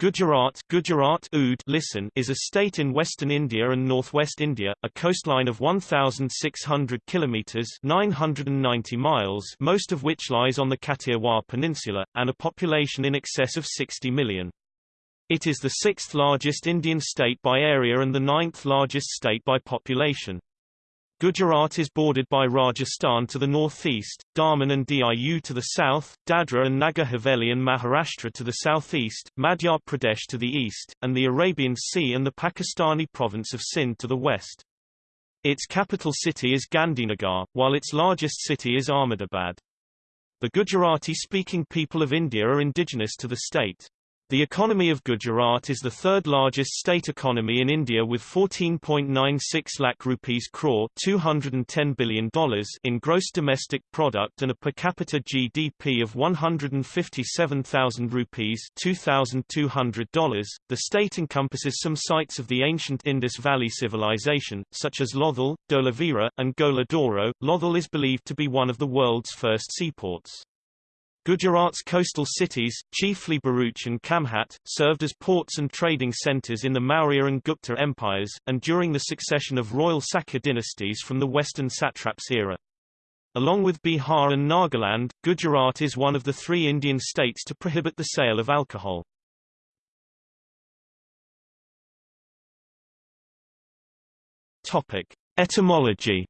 Gujarat, Gujarat Oud listen is a state in western India and northwest India, a coastline of 1,600 kilometres 990 miles most of which lies on the Kathiawar Peninsula, and a population in excess of 60 million. It is the sixth largest Indian state by area and the ninth largest state by population. Gujarat is bordered by Rajasthan to the northeast, Daman and Diu to the south, Dadra and Nagar Haveli and Maharashtra to the southeast, Madhya Pradesh to the east, and the Arabian Sea and the Pakistani province of Sindh to the west. Its capital city is Gandhinagar, while its largest city is Ahmedabad. The Gujarati-speaking people of India are indigenous to the state. The economy of Gujarat is the third largest state economy in India with 14.96 lakh rupees crore $210 billion in gross domestic product and a per capita GDP of 157,000 rupees $2,200. The state encompasses some sites of the ancient Indus Valley civilization, such as Lothal, Dholavira, and Gola Dhoro. Lothal is believed to be one of the world's first seaports. Gujarat's coastal cities, chiefly Bharuch and Khambhat, served as ports and trading centers in the Maurya and Gupta empires, and during the succession of royal Saka dynasties from the western satraps era. Along with Bihar and Nagaland, Gujarat is one of the three Indian states to prohibit the sale of alcohol. Topic. Etymology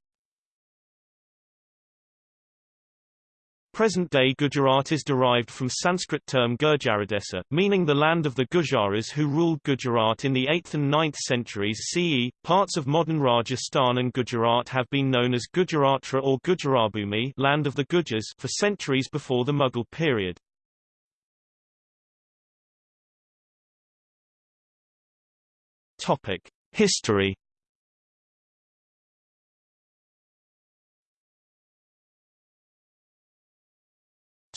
Present-day Gujarat is derived from Sanskrit term Gurjaradesa, meaning the land of the Gujaras who ruled Gujarat in the 8th and 9th centuries CE. Parts of modern Rajasthan and Gujarat have been known as Gurjaratra or Gurjarabhumi land of the Gujars for centuries before the Mughal period. Topic: History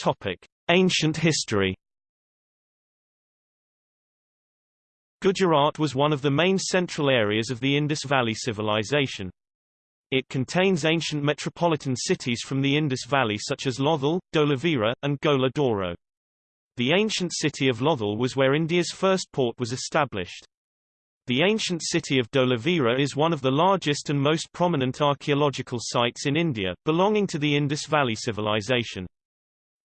Topic: Ancient history. Gujarat was one of the main central areas of the Indus Valley civilization. It contains ancient metropolitan cities from the Indus Valley such as Lothal, Dholavira, and Gola Dhoro. The ancient city of Lothal was where India's first port was established. The ancient city of Dholavira is one of the largest and most prominent archaeological sites in India, belonging to the Indus Valley civilization.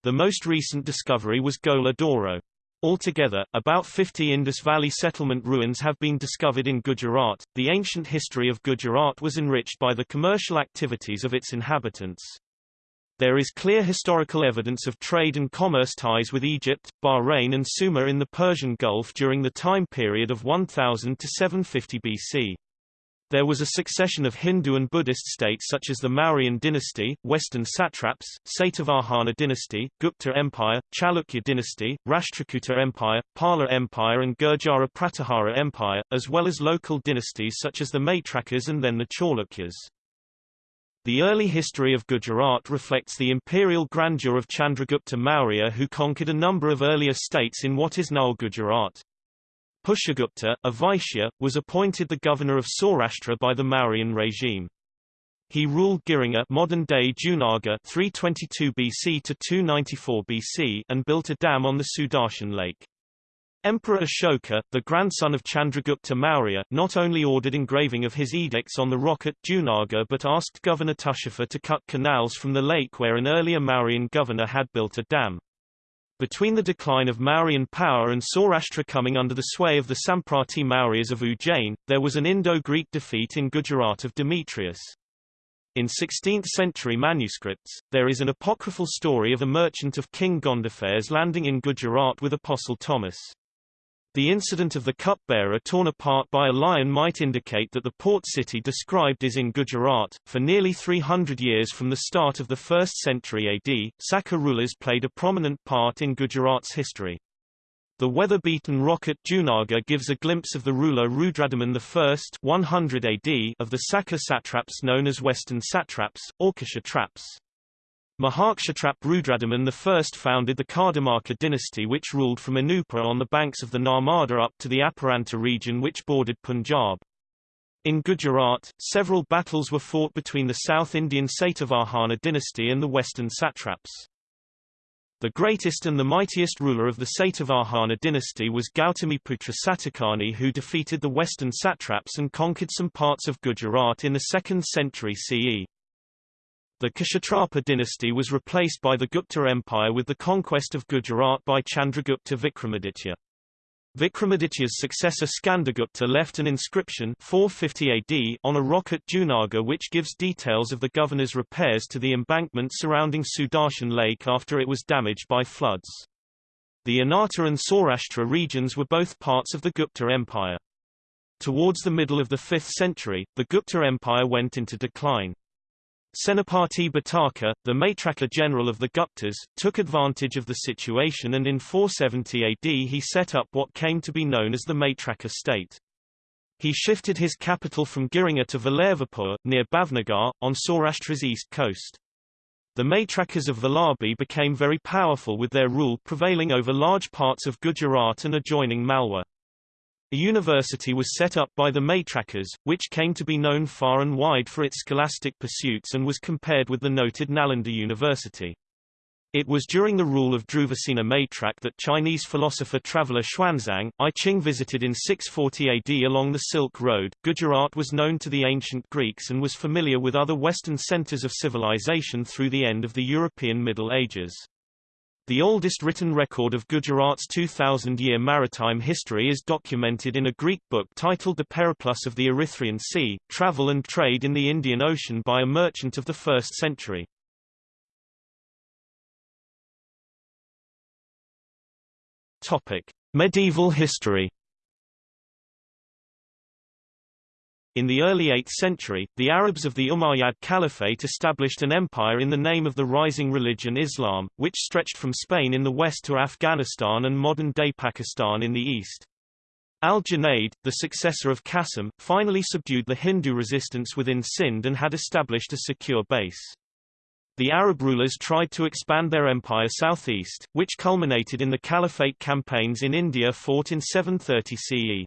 The most recent discovery was Gola Dhoro. Altogether, about 50 Indus Valley settlement ruins have been discovered in Gujarat. The ancient history of Gujarat was enriched by the commercial activities of its inhabitants. There is clear historical evidence of trade and commerce ties with Egypt, Bahrain and Sumer in the Persian Gulf during the time period of 1000 to 750 BC. There was a succession of Hindu and Buddhist states such as the Mauryan dynasty, Western satraps, Satavahana dynasty, Gupta Empire, Chalukya dynasty, Rashtrakuta Empire, Pala Empire and Gurjara Pratihara Empire, as well as local dynasties such as the Maitrakas and then the Chalukyas. The early history of Gujarat reflects the imperial grandeur of Chandragupta Maurya who conquered a number of earlier states in what is now Gujarat. Pushyagupta, a Vaishya, was appointed the governor of Saurashtra by the Mauryan regime. He ruled Girinagar modern-day Junagadh 322 BC to 294 BC and built a dam on the Sudarshan Lake. Emperor Ashoka, the grandson of Chandragupta Maurya, not only ordered engraving of his edicts on the rock at Junagadh but asked Governor Tushaspha to cut canals from the lake where an earlier Mauryan governor had built a dam. Between the decline of Mauryan power and Saurashtra coming under the sway of the Samprati Mauryas of Ujjain, there was an Indo-Greek defeat in Gujarat of Demetrius. In 16th-century manuscripts, there is an apocryphal story of a merchant of King Gondophares landing in Gujarat with Apostle Thomas. The incident of the cupbearer torn apart by a lion might indicate that the port city described is in Gujarat. For nearly 300 years from the start of the 1st century AD, Saka rulers played a prominent part in Gujarat's history. The weather-beaten rock at Junagadh gives a glimpse of the ruler Rudradaman I 100 AD of the Saka satraps known as Western satraps, or Kshatraps. Mahakshatrap Rudradaman I founded the Kardamaka dynasty which ruled from Anupa on the banks of the Narmada up to the Aparanta region which bordered Punjab. In Gujarat, several battles were fought between the South Indian Satavahana dynasty and the western satraps. The greatest and the mightiest ruler of the Satavahana dynasty was Gautamiputra Satakarni who defeated the western satraps and conquered some parts of Gujarat in the 2nd century CE. The Kshatrapa dynasty was replaced by the Gupta Empire with the conquest of Gujarat by Chandragupta Vikramaditya. Vikramaditya's successor Skandagupta left an inscription 450 AD on a rock at Junagadh which gives details of the governor's repairs to the embankment surrounding Sudarshan Lake after it was damaged by floods. The Anarta and Saurashtra regions were both parts of the Gupta Empire. Towards the middle of the 5th century, the Gupta Empire went into decline. Senapati Bhataka, the Maitraka general of the Guptas, took advantage of the situation and in 470 AD he set up what came to be known as the Maitraka state. He shifted his capital from Girinagar to Valervapur, near Bhavnagar, on Saurashtra's east coast. The Maitrakas of Vallabhi became very powerful with their rule prevailing over large parts of Gujarat and adjoining Malwa. A university was set up by the Maitrakas, which came to be known far and wide for its scholastic pursuits and was compared with the noted Nalanda University. It was during the rule of Dhruvasena Maitrak that Chinese philosopher-traveler Xuanzang, I Ching visited in 640 AD along the Silk Road. Gujarat was known to the ancient Greeks and was familiar with other Western centers of civilization through the end of the European Middle Ages. The oldest written record of Gujarat's 2,000-year maritime history is documented in a Greek book titled The Periplus of the Erythraean Sea, Travel and Trade in the Indian Ocean by a merchant of the 1st century. Medieval history In the early 8th century, the Arabs of the Umayyad Caliphate established an empire in the name of the rising religion Islam, which stretched from Spain in the west to Afghanistan and modern-day Pakistan in the east. Al-Junayd, the successor of Qasim, finally subdued the Hindu resistance within Sind and had established a secure base. The Arab rulers tried to expand their empire southeast, which culminated in the Caliphate campaigns in India fought in 730 CE.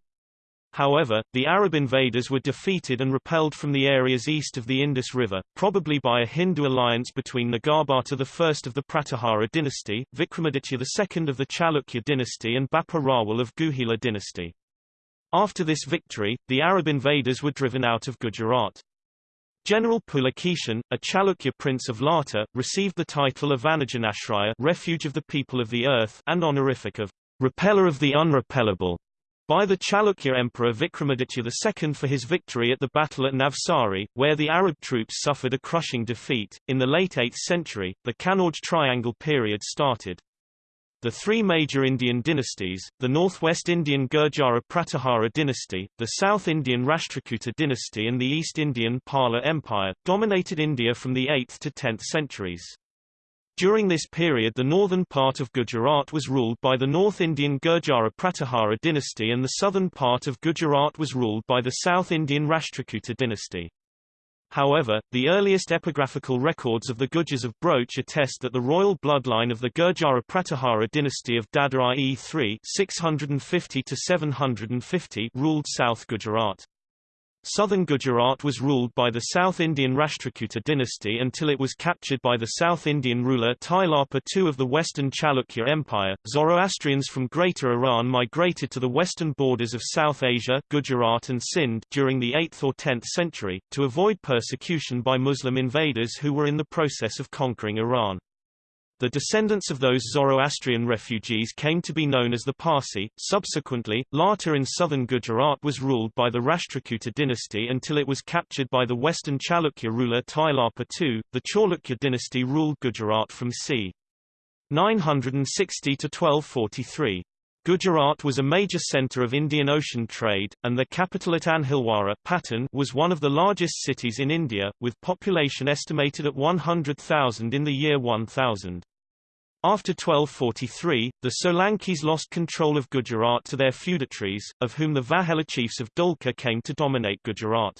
However, the Arab invaders were defeated and repelled from the areas east of the Indus River, probably by a Hindu alliance between Nagarbhata I of the Pratihara dynasty, Vikramaditya II of the Chalukya dynasty and Bappa Rawal of Guhila dynasty. After this victory, the Arab invaders were driven out of Gujarat. General Pulakeshin, a Chalukya prince of Lata, received the title of Vanajanashraya refuge of the people of the earth and honorific of repeller of the unrepellable by the Chalukya Emperor Vikramaditya II for his victory at the battle at Navsari, where the Arab troops suffered a crushing defeat. In the late 8th century, the Kannauj Triangle period started. The three major Indian dynasties, the Northwest Indian Gurjara Pratihara dynasty, the South Indian Rashtrakuta dynasty and the East Indian Pala Empire, dominated India from the 8th to 10th centuries. During this period the northern part of Gujarat was ruled by the North Indian Gurjara Pratihara dynasty and the southern part of Gujarat was ruled by the South Indian Rashtrakuta dynasty. However, the earliest epigraphical records of the Gujars of Broach attest that the royal bloodline of the Gurjara Pratihara dynasty of Dada IE 3 650 ruled South Gujarat. Southern Gujarat was ruled by the South Indian Rashtrakuta dynasty until it was captured by the South Indian ruler Tailapa II of the Western Chalukya Empire. Zoroastrians from Greater Iran migrated to the western borders of South Asia Gujarat and Sindh during the 8th or 10th century, to avoid persecution by Muslim invaders who were in the process of conquering Iran. The descendants of those Zoroastrian refugees came to be known as the Parsi. Subsequently, Lata in southern Gujarat was ruled by the Rashtrakuta dynasty until it was captured by the western Chalukya ruler Tailapa II. The Chalukya dynasty ruled Gujarat from c. 960 to 1243. Gujarat was a major centre of Indian Ocean trade, and the capital at Anhilwara was one of the largest cities in India, with population estimated at 100,000 in the year 1000. After 1243, the Solankis lost control of Gujarat to their feudatories, of whom the Vaghela chiefs of Dholka came to dominate Gujarat.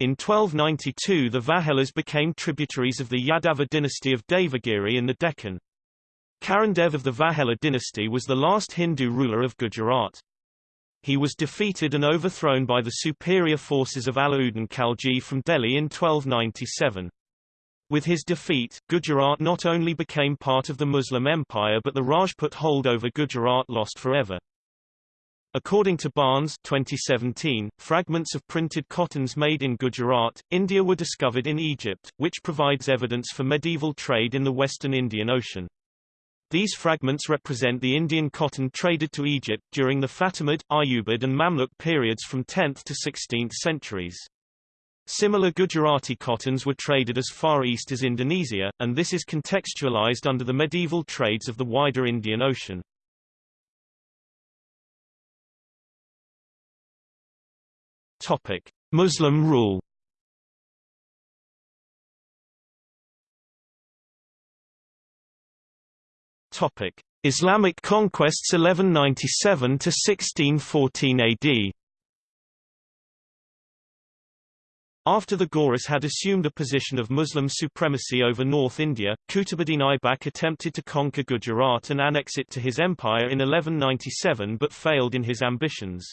In 1292 the Vaghelas became tributaries of the Yadava dynasty of Devagiri in the Deccan. Karandev of the Vaghela dynasty was the last Hindu ruler of Gujarat. He was defeated and overthrown by the superior forces of Alauddin Khalji from Delhi in 1297. With his defeat, Gujarat not only became part of the Muslim Empire but the Rajput hold over Gujarat lost forever. According to Barnes 2017, fragments of printed cottons made in Gujarat, India were discovered in Egypt, which provides evidence for medieval trade in the western Indian Ocean. These fragments represent the Indian cotton traded to Egypt during the Fatimid, Ayyubid and Mamluk periods from 10th to 16th centuries. Similar Gujarati cottons were traded as far east as Indonesia, and this is contextualized under the medieval trades of the wider Indian Ocean. Topic: Muslim rule. Topic: Islamic conquests 1197 to 1614 AD. After the Ghoras had assumed a position of Muslim supremacy over North India, Qutbuddin Aibak attempted to conquer Gujarat and annex it to his empire in 1197 but failed in his ambitions.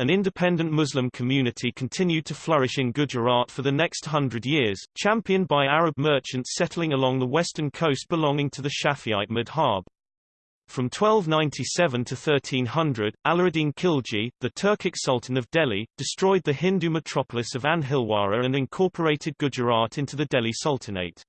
An independent Muslim community continued to flourish in Gujarat for the next hundred years, championed by Arab merchants settling along the western coast belonging to the Shafi'ite madhab. From 1297 to 1300, Alauddin Khilji, the Turkic Sultan of Delhi, destroyed the Hindu metropolis of Anhilwara and incorporated Gujarat into the Delhi Sultanate.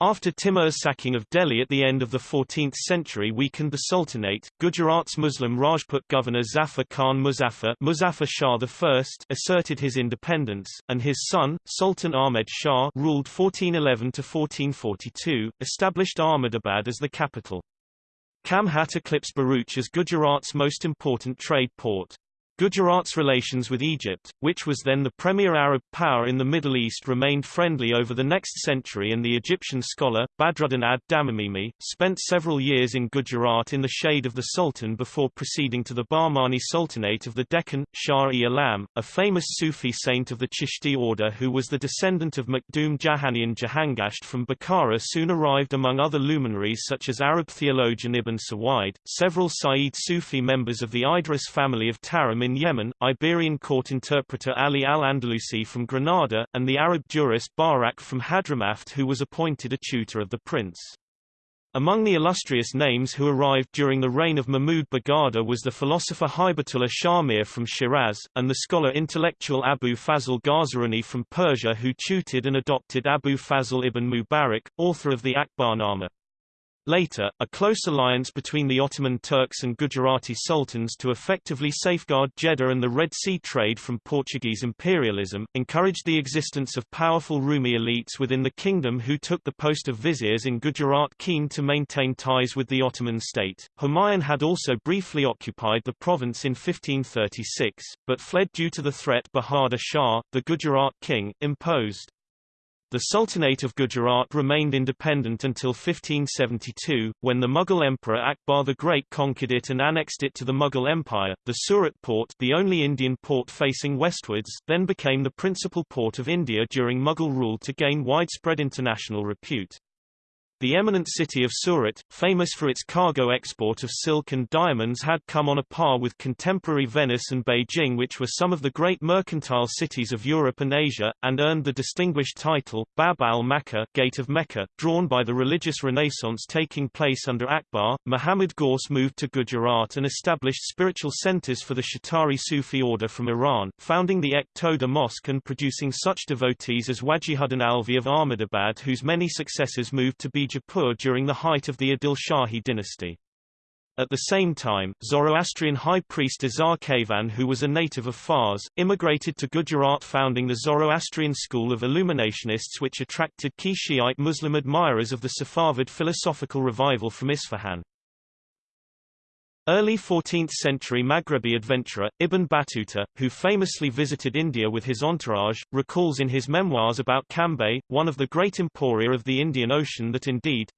After Timur's sacking of Delhi at the end of the 14th century weakened the Sultanate, Gujarat's Muslim Rajput governor Zafar Khan Muzaffar, Muzaffar Shah I asserted his independence, and his son, Sultan Ahmed Shah ruled 1411-1442, established Ahmedabad as the capital. Khambhat eclipsed Bharuch as Gujarat's most important trade port. Gujarat's relations with Egypt, which was then the premier Arab power in the Middle East remained friendly over the next century and the Egyptian scholar, Badruddin ad-Damamini, spent several years in Gujarat in the shade of the Sultan before proceeding to the Bahmani Sultanate of the Deccan, Shah-e-Alam, a famous Sufi saint of the Chishti order who was the descendant of Makhdoom Jahanian Jahangasht from Bukhara soon arrived among other luminaries such as Arab theologian Ibn Sawaid, several Sayyid Sufi members of the Idris family of Tarim in Yemen, Iberian court interpreter Ali al-Andalusi from Granada, and the Arab jurist Barak from Hadramaut who was appointed a tutor of the prince. Among the illustrious names who arrived during the reign of Mahmud Begada was the philosopher Hibatullah Shamir from Shiraz, and the scholar intellectual Abu Fazl Ghazarani from Persia who tutored and adopted Abu Fazl ibn Mubarak, author of the Akbarnama. Later, a close alliance between the Ottoman Turks and Gujarati sultans to effectively safeguard Jeddah and the Red Sea trade from Portuguese imperialism, encouraged the existence of powerful Rumi elites within the kingdom who took the post of viziers in Gujarat keen to maintain ties with the Ottoman state. Humayun had also briefly occupied the province in 1536, but fled due to the threat Bahadur Shah, the Gujarat king, imposed. The Sultanate of Gujarat remained independent until 1572, when the Mughal Emperor Akbar the Great conquered it and annexed it to the Mughal Empire. The Surat port, the only Indian port facing westwards, then became the principal port of India during Mughal rule to gain widespread international repute. The eminent city of Surat, famous for its cargo export of silk and diamonds had come on a par with contemporary Venice and Beijing which were some of the great mercantile cities of Europe and Asia, and earned the distinguished title, Bab al-Makkah Gate of Mecca, drawn by the religious renaissance taking place under Akbar. Muhammad Ghaus moved to Gujarat and established spiritual centers for the Shattari Sufi order from Iran, founding the Ek Toda Mosque and producing such devotees as Wajihuddin Alvi of Ahmedabad whose many successors moved to be Bijapur during the height of the Adil Shahi dynasty. At the same time, Zoroastrian high priest Azar Kavan who was a native of Fars, immigrated to Gujarat founding the Zoroastrian school of illuminationists which attracted key Shiite Muslim admirers of the Safavid philosophical revival from Isfahan. Early 14th-century Maghrebi adventurer, Ibn Battuta, who famously visited India with his entourage, recalls in his memoirs about Cambay, one of the great emporia of the Indian Ocean that indeed,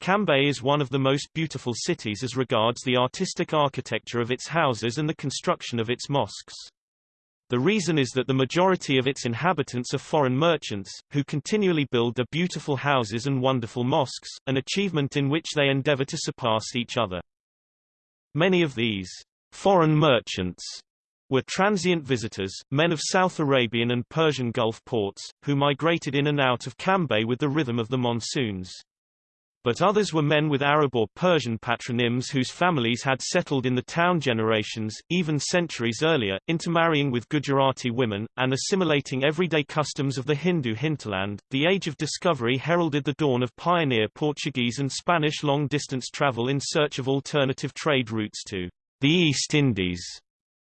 Cambay is one of the most beautiful cities as regards the artistic architecture of its houses and the construction of its mosques. The reason is that the majority of its inhabitants are foreign merchants, who continually build their beautiful houses and wonderful mosques, an achievement in which they endeavor to surpass each other. Many of these foreign merchants were transient visitors, men of South Arabian and Persian Gulf ports, who migrated in and out of Cambay with the rhythm of the monsoons. But others were men with Arab or Persian patronyms whose families had settled in the town generations, even centuries earlier, intermarrying with Gujarati women, and assimilating everyday customs of the Hindu hinterland. The Age of Discovery heralded the dawn of pioneer Portuguese and Spanish long-distance travel in search of alternative trade routes to the East Indies,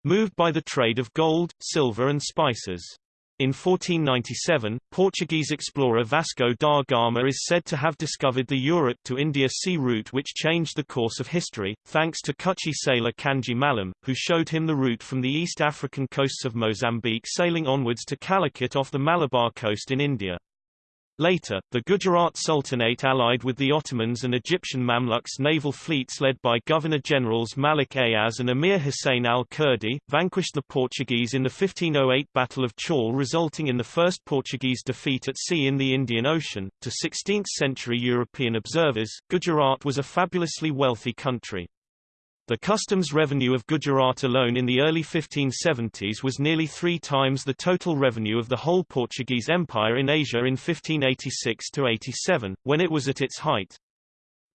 moved by the trade of gold, silver and spices. In 1497, Portuguese explorer Vasco da Gama is said to have discovered the Europe to India sea route which changed the course of history, thanks to Kutchi sailor Kanji Malam, who showed him the route from the East African coasts of Mozambique sailing onwards to Calicut off the Malabar coast in India. Later, the Gujarat Sultanate allied with the Ottomans and Egyptian Mamluks naval fleets led by Governor-Generals Malik Ayaz and Emir Hussein al-Kurdi, vanquished the Portuguese in the 1508 Battle of Chaul resulting in the first Portuguese defeat at sea in the Indian Ocean. To 16th-century European observers, Gujarat was a fabulously wealthy country. The customs revenue of Gujarat alone in the early 1570s was nearly three times the total revenue of the whole Portuguese Empire in Asia in 1586–87, when it was at its height.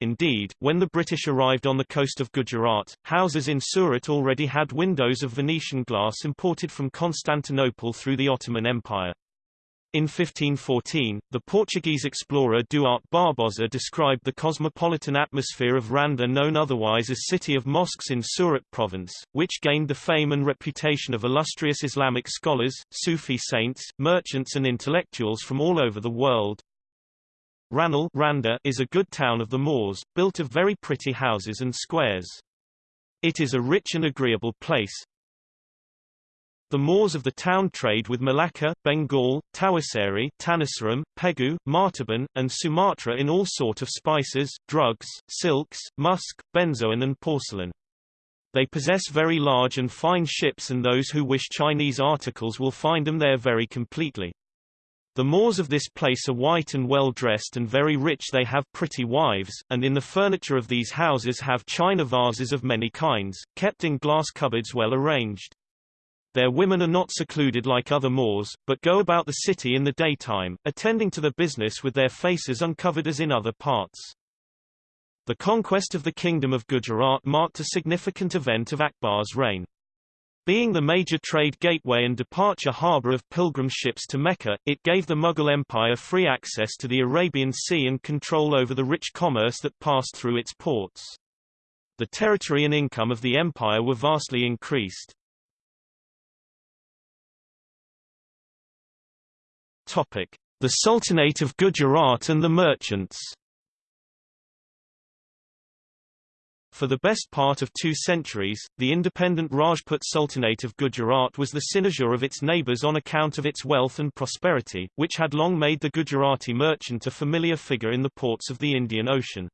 Indeed, when the British arrived on the coast of Gujarat, houses in Surat already had windows of Venetian glass imported from Constantinople through the Ottoman Empire. In 1514, the Portuguese explorer Duarte Barbosa described the cosmopolitan atmosphere of Randa known otherwise as City of Mosques in Surat province, which gained the fame and reputation of illustrious Islamic scholars, Sufi saints, merchants and intellectuals from all over the world. Ranal Randa is a good town of the Moors, built of very pretty houses and squares. It is a rich and agreeable place, the Moors of the town trade with Malacca, Bengal, Tawaseri, Tanasaram, Pegu, Martaban, and Sumatra in all sort of spices, drugs, silks, musk, benzoin and porcelain. They possess very large and fine ships and those who wish Chinese articles will find them there very completely. The Moors of this place are white and well dressed and very rich they have pretty wives, and in the furniture of these houses have china vases of many kinds, kept in glass cupboards well arranged. Their women are not secluded like other Moors, but go about the city in the daytime, attending to the business with their faces uncovered as in other parts. The conquest of the Kingdom of Gujarat marked a significant event of Akbar's reign. Being the major trade gateway and departure harbour of pilgrim ships to Mecca, it gave the Mughal Empire free access to the Arabian Sea and control over the rich commerce that passed through its ports. The territory and income of the empire were vastly increased. Topic: The Sultanate of Gujarat and the merchants. For the best part of two centuries, the independent Rajput Sultanate of Gujarat was the cynosure of its neighbors on account of its wealth and prosperity, which had long made the Gujarati merchant a familiar figure in the ports of the Indian Ocean.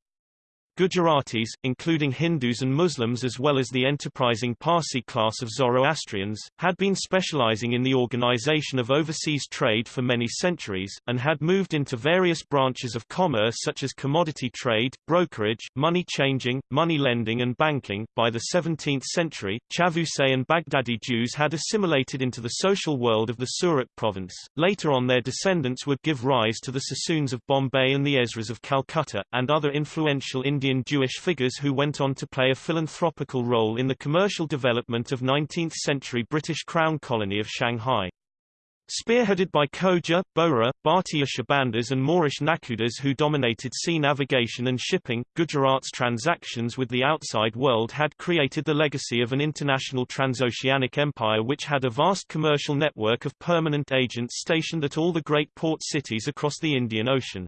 Gujaratis, including Hindus and Muslims as well as the enterprising Parsi class of Zoroastrians, had been specializing in the organization of overseas trade for many centuries, and had moved into various branches of commerce such as commodity trade, brokerage, money changing, money lending and banking. By the 17th century, Chavusay and Baghdadi Jews had assimilated into the social world of the Surat province. Later on their descendants would give rise to the Sassoons of Bombay and the Ezras of Calcutta, and other influential Indian Indian Jewish figures who went on to play a philanthropical role in the commercial development of 19th-century British Crown colony of Shanghai. Spearheaded by Khoja, Bohra, Bhartiya Shabandas and Moorish Nakhudas who dominated sea navigation and shipping, Gujarat's transactions with the outside world had created the legacy of an international transoceanic empire which had a vast commercial network of permanent agents stationed at all the great port cities across the Indian Ocean.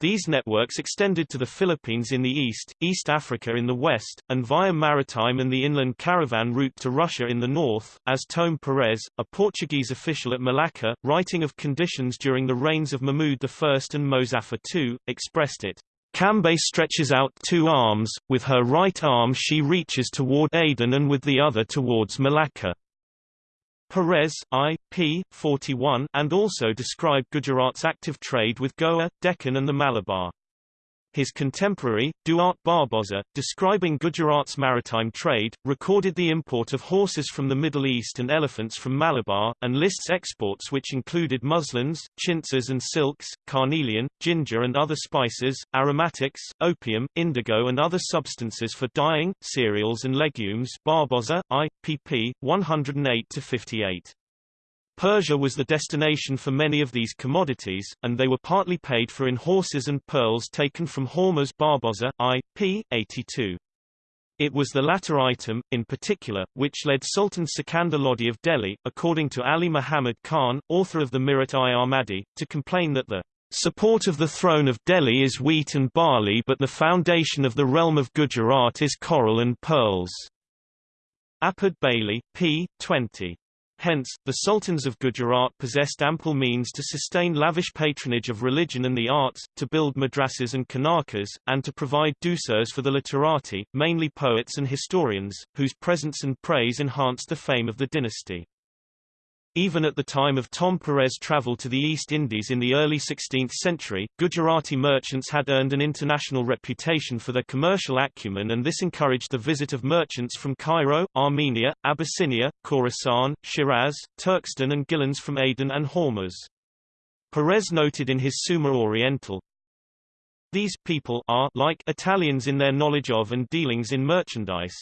These networks extended to the Philippines in the east, East Africa in the west, and via maritime and the inland caravan route to Russia in the north, as Tome Pires, a Portuguese official at Malacca, writing of conditions during the reigns of Mahmud I and Mozaffar II, expressed it. Cambay stretches out two arms, with her right arm she reaches toward Aden and with the other towards Malacca. Perez, I. P. 41, and also described Gujarat's active trade with Goa, Deccan and the Malabar. His contemporary, Duarte Barbosa, describing Gujarat's maritime trade, recorded the import of horses from the Middle East and elephants from Malabar, and lists exports which included muslins, chintzes and silks, carnelian, ginger and other spices, aromatics, opium, indigo and other substances for dyeing, cereals and legumes Barboza, I, pp. 108-58. Persia was the destination for many of these commodities, and they were partly paid for in horses and pearls taken from Hormuz Barbosa, I. p. 82. It was the latter item, in particular, which led Sultan Sikandar Lodi of Delhi, according to Ali Muhammad Khan, author of the Mirat-i-Ahmadi, to complain that the support of the throne of Delhi is wheat and barley but the foundation of the realm of Gujarat is coral and pearls. Apard Bailey, p. 20. Hence, the sultans of Gujarat possessed ample means to sustain lavish patronage of religion and the arts, to build madrasas and kanakas, and to provide douceurs for the literati, mainly poets and historians, whose presence and praise enhanced the fame of the dynasty. Even at the time of Tom Perez' travel to the East Indies in the early 16th century, Gujarati merchants had earned an international reputation for their commercial acumen and this encouraged the visit of merchants from Cairo, Armenia, Abyssinia, Khorasan, Shiraz, Turkestan and Gilans from Aden and Hormuz. Perez noted in his Summa Oriental, These people are like Italians in their knowledge of and dealings in merchandise,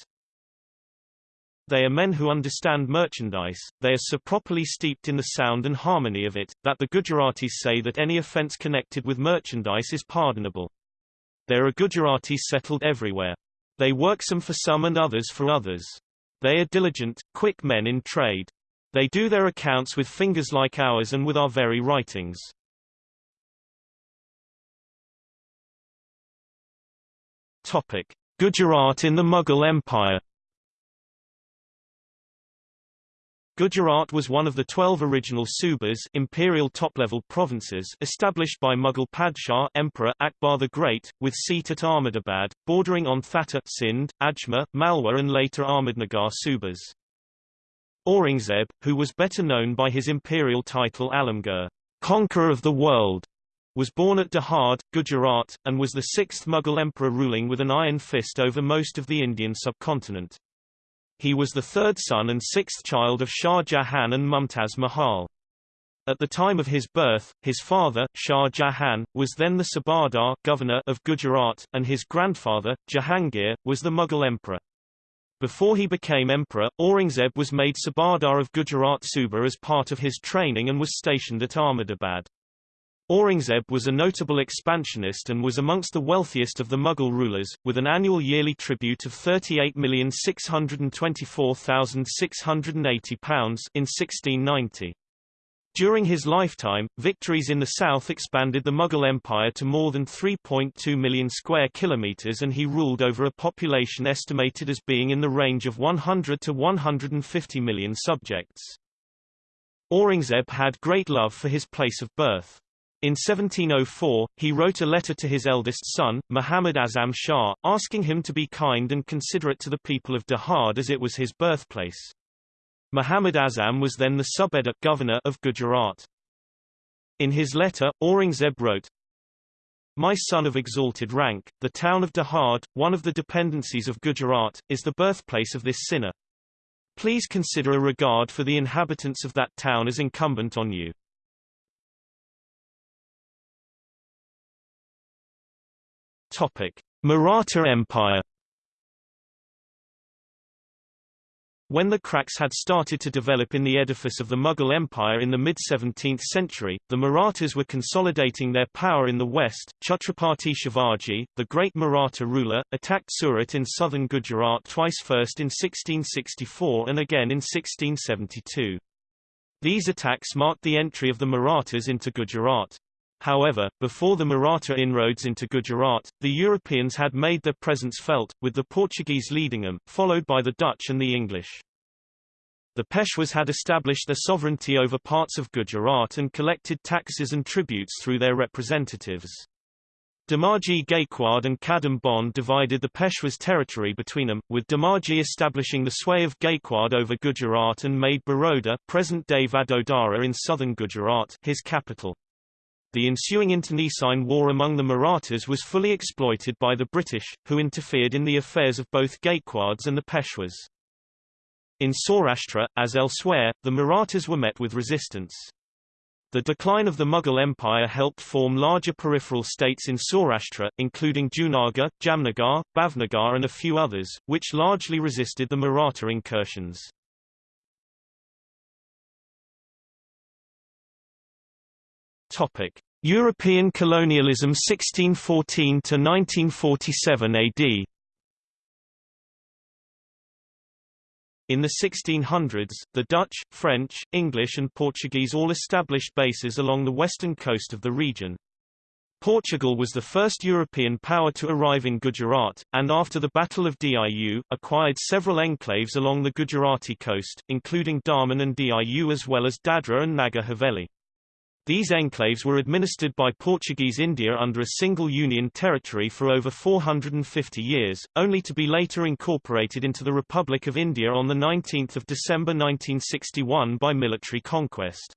they are men who understand merchandise, they are so properly steeped in the sound and harmony of it, that the Gujaratis say that any offense connected with merchandise is pardonable. There are Gujaratis settled everywhere. They work some for some and others for others. They are diligent, quick men in trade. They do their accounts with fingers like ours and with our very writings. Topic. Gujarat in the Mughal Empire Gujarat was one of the twelve original subas imperial top-level provinces established by Mughal Padshah Emperor Akbar the Great, with seat at Ahmedabad, bordering on Thatta Sindh, Ajmer, Malwa and later Ahmednagar subas. Aurangzeb, who was better known by his imperial title Alamgir, Conqueror of the World, was born at Dahod, Gujarat, and was the sixth Mughal emperor ruling with an iron fist over most of the Indian subcontinent. He was the third son and sixth child of Shah Jahan and Mumtaz Mahal. At the time of his birth, his father, Shah Jahan, was then the Subadar governor of Gujarat, and his grandfather, Jahangir, was the Mughal emperor. Before he became emperor, Aurangzeb was made Subadar of Gujarat Suba as part of his training and was stationed at Ahmedabad. Aurangzeb was a notable expansionist and was amongst the wealthiest of the Mughal rulers, with an annual yearly tribute of £38,624,680 in 1690. During his lifetime, victories in the south expanded the Mughal Empire to more than 3.2 million square kilometers and he ruled over a population estimated as being in the range of 100 to 150 million subjects. Aurangzeb had great love for his place of birth. In 1704, he wrote a letter to his eldest son, Muhammad Azam Shah, asking him to be kind and considerate to the people of Dahod as it was his birthplace. Muhammad Azam was then the Subedar governor of Gujarat. In his letter, Aurangzeb wrote, My son of exalted rank, the town of Dahod, one of the dependencies of Gujarat, is the birthplace of this sinner. Please consider a regard for the inhabitants of that town as incumbent on you. Topic: Maratha Empire When the cracks had started to develop in the edifice of the Mughal Empire in the mid-17th century, the Marathas were consolidating their power in the west. Chhatrapati Shivaji, the great Maratha ruler, attacked Surat in southern Gujarat twice first in 1664 and again in 1672. These attacks marked the entry of the Marathas into Gujarat. However, before the Maratha inroads into Gujarat, the Europeans had made their presence felt, with the Portuguese leading them, followed by the Dutch and the English. The Peshwas had established their sovereignty over parts of Gujarat and collected taxes and tributes through their representatives. Damaji Gaikwad and Kadam Bande divided the Peshwas territory between them, with Damaji establishing the sway of Gaikwad over Gujarat and made Baroda present-day Vadodara in southern Gujarat his capital. The ensuing internecine war among the Marathas was fully exploited by the British, who interfered in the affairs of both Gaekwads and the Peshwas. In Saurashtra, as elsewhere, the Marathas were met with resistance. The decline of the Mughal Empire helped form larger peripheral states in Saurashtra, including Junagadh, Jamnagar, Bhavnagar and a few others, which largely resisted the Maratha incursions. Topic: European colonialism 1614 to 1947 AD. In the 1600s, the Dutch, French, English and Portuguese all established bases along the western coast of the region. Portugal was the first European power to arrive in Gujarat, and after the Battle of Diu, acquired several enclaves along the Gujarati coast, including Daman and Diu as well as Dadra and Nagar Haveli. These enclaves were administered by Portuguese India under a single union territory for over 450 years, only to be later incorporated into the Republic of India on 19 December 1961 by military conquest.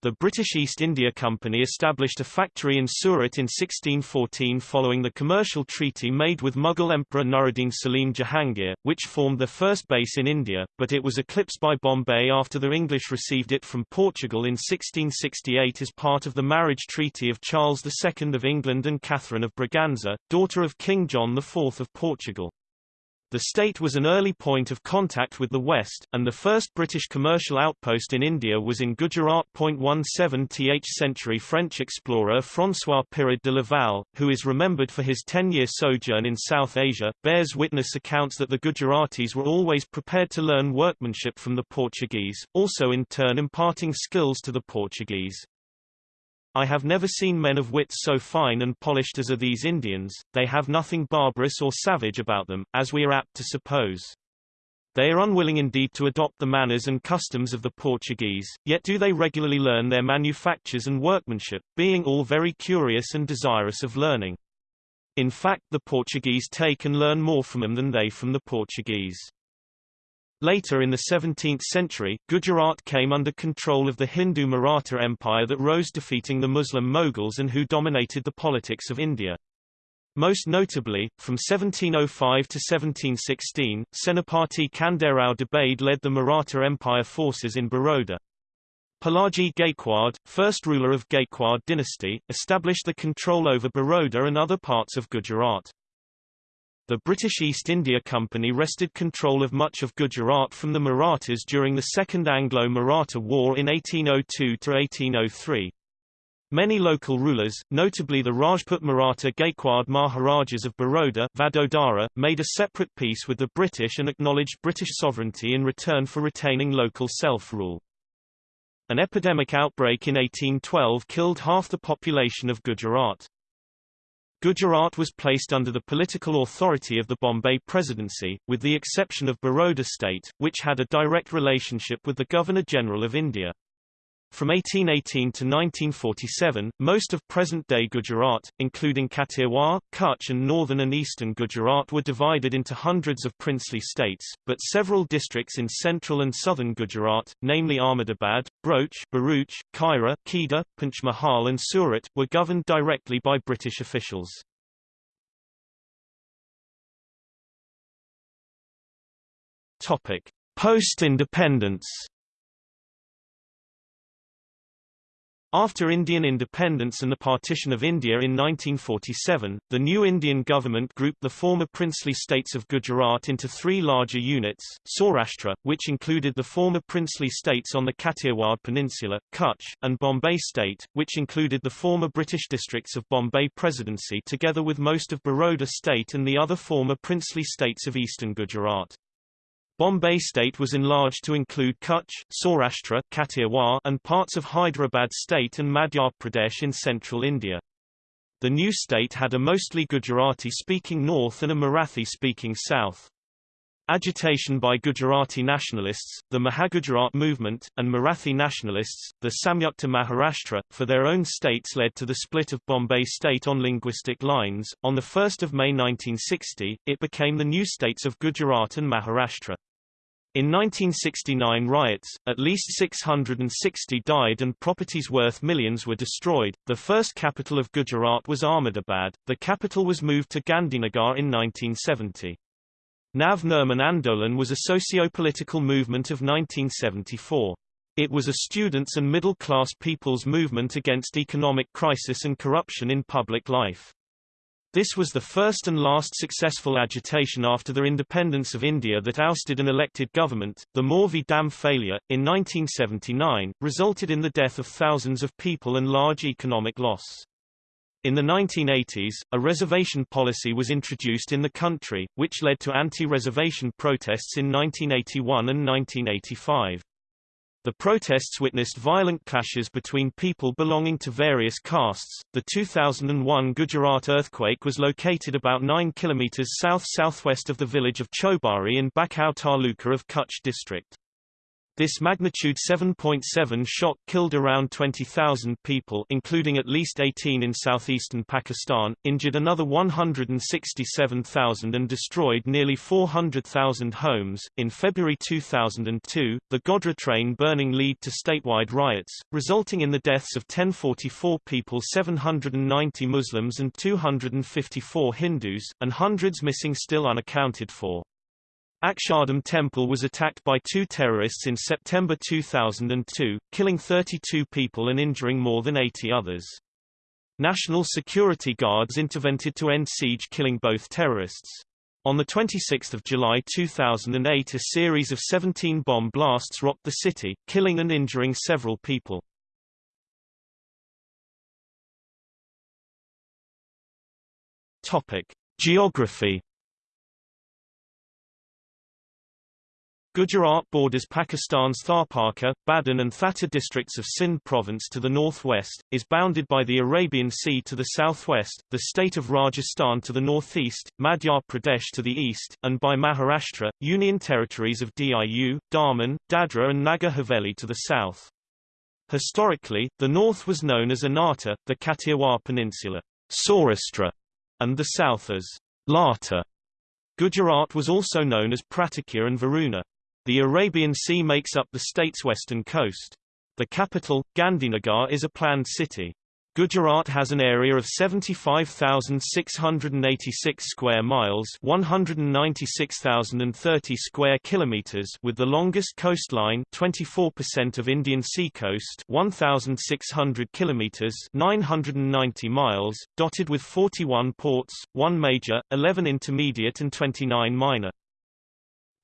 The British East India Company established a factory in Surat in 1614 following the commercial treaty made with Mughal Emperor Nuruddin Salim Jahangir, which formed their first base in India, but it was eclipsed by Bombay after the English received it from Portugal in 1668 as part of the marriage treaty of Charles II of England and Catherine of Braganza, daughter of King John IV of Portugal. The state was an early point of contact with the West, and the first British commercial outpost in India was in Gujarat. 17th century French explorer François Pyrard de Laval, who is remembered for his 10-year sojourn in South Asia, bears witness accounts that the Gujaratis were always prepared to learn workmanship from the Portuguese, also in turn imparting skills to the Portuguese. I have never seen men of wit so fine and polished as are these Indians, they have nothing barbarous or savage about them, as we are apt to suppose. They are unwilling indeed to adopt the manners and customs of the Portuguese, yet do they regularly learn their manufactures and workmanship, being all very curious and desirous of learning. In fact the Portuguese take and learn more from them than they from the Portuguese. Later in the 17th century, Gujarat came under control of the Hindu Maratha Empire that rose defeating the Muslim Mughals and who dominated the politics of India. Most notably, from 1705 to 1716, Senapati Khanderao Dabhade led the Maratha Empire forces in Baroda. Palaji Gaikwad, first ruler of Gaikwad dynasty, established the control over Baroda and other parts of Gujarat. The British East India Company wrested control of much of Gujarat from the Marathas during the Second Anglo-Maratha War in 1802–1803. Many local rulers, notably the Rajput Maratha Gaikwad Maharajas of Baroda Vadodara, made a separate peace with the British and acknowledged British sovereignty in return for retaining local self-rule. An epidemic outbreak in 1812 killed half the population of Gujarat. Gujarat was placed under the political authority of the Bombay Presidency, with the exception of Baroda state, which had a direct relationship with the Governor-General of India. From 1818 to 1947, most of present-day Gujarat, including Kathiawar, Kutch and northern and eastern Gujarat were divided into hundreds of princely states, but several districts in central and southern Gujarat, namely Ahmedabad, Broach, Bharuch, Kaira, Kheda, Panchmahal and Surat, were governed directly by British officials. Post-independence After Indian independence and the partition of India in 1947, the new Indian government grouped the former princely states of Gujarat into three larger units, Saurashtra, which included the former princely states on the Kathiawar Peninsula, Kutch, and Bombay State, which included the former British districts of Bombay Presidency together with most of Baroda State and the other former princely states of eastern Gujarat. Bombay state was enlarged to include Kutch, Saurashtra Kathiawar, and parts of Hyderabad state and Madhya Pradesh in central India. The new state had a mostly Gujarati-speaking north and a Marathi-speaking south. Agitation by Gujarati nationalists, the Mahagujarat movement, and Marathi nationalists, the Samyukta Maharashtra, for their own states led to the split of Bombay state on linguistic lines. On 1 May 1960, it became the new states of Gujarat and Maharashtra. In 1969 riots, at least 660 died and properties worth millions were destroyed. The first capital of Gujarat was Ahmedabad. The capital was moved to Gandhinagar in 1970. Nav Nirman Andolan was a socio-political movement of 1974. It was a students' and middle-class people's movement against economic crisis and corruption in public life. This was the first and last successful agitation after the independence of India that ousted an elected government. The Morvi Dam failure, in 1979, resulted in the death of thousands of people and large economic loss. In the 1980s, a reservation policy was introduced in the country, which led to anti-reservation protests in 1981 and 1985. The protests witnessed violent clashes between people belonging to various castes. The 2001 Gujarat earthquake was located about 9 km south-southwest of the village of Chobari in Bhachau Taluka of Kutch district. This magnitude 7.7 shock killed around 20,000 people including at least 18 in southeastern Pakistan, injured another 167,000 and destroyed nearly 400,000 homes. In February 2002, the Godhra train burning led to statewide riots, resulting in the deaths of 1044 people 790 Muslims and 254 Hindus, and hundreds missing still unaccounted for. Akshardham Temple was attacked by two terrorists in September 2002, killing 32 people and injuring more than 80 others. National security guards intervened to end siege killing both terrorists. On 26 July 2008 a series of 17 bomb blasts rocked the city, killing and injuring several people. Geography Gujarat borders Pakistan's Tharparkar, Badin and Thatta districts of Sindh province to the northwest, is bounded by the Arabian Sea to the southwest, the state of Rajasthan to the northeast, Madhya Pradesh to the east, and by Maharashtra, union territories of Diu, Daman, Dadra and Nagar Haveli to the south. Historically, the north was known as Anarta, the Kathiawar Peninsula, Saurashtra, and the south as Lata. Gujarat was also known as Pratikya and Varuna. The Arabian Sea makes up the state's western coast. The capital, Gandhinagar is a planned city. Gujarat has an area of 75,686 square miles, 196,030 square kilometers, with the longest coastline, 24% of Indian sea coast, 1,600 kilometers, 990 miles, dotted with 41 ports, 1 major, 11 intermediate and 29 minor.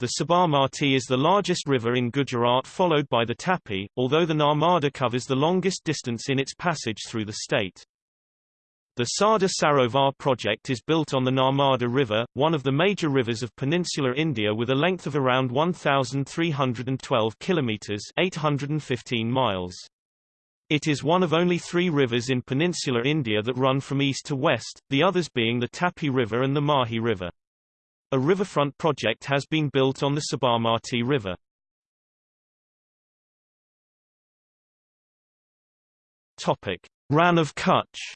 The Sabarmati is the largest river in Gujarat followed by the Tapi, although the Narmada covers the longest distance in its passage through the state. The Sardar Sarovar project is built on the Narmada River, one of the major rivers of peninsular India with a length of around 1,312 kilometers 815 miles. It is one of only three rivers in peninsular India that run from east to west, the others being the Tapi River and the Mahi River. A riverfront project has been built on the Sabarmati River. Topic: Rann of Kutch.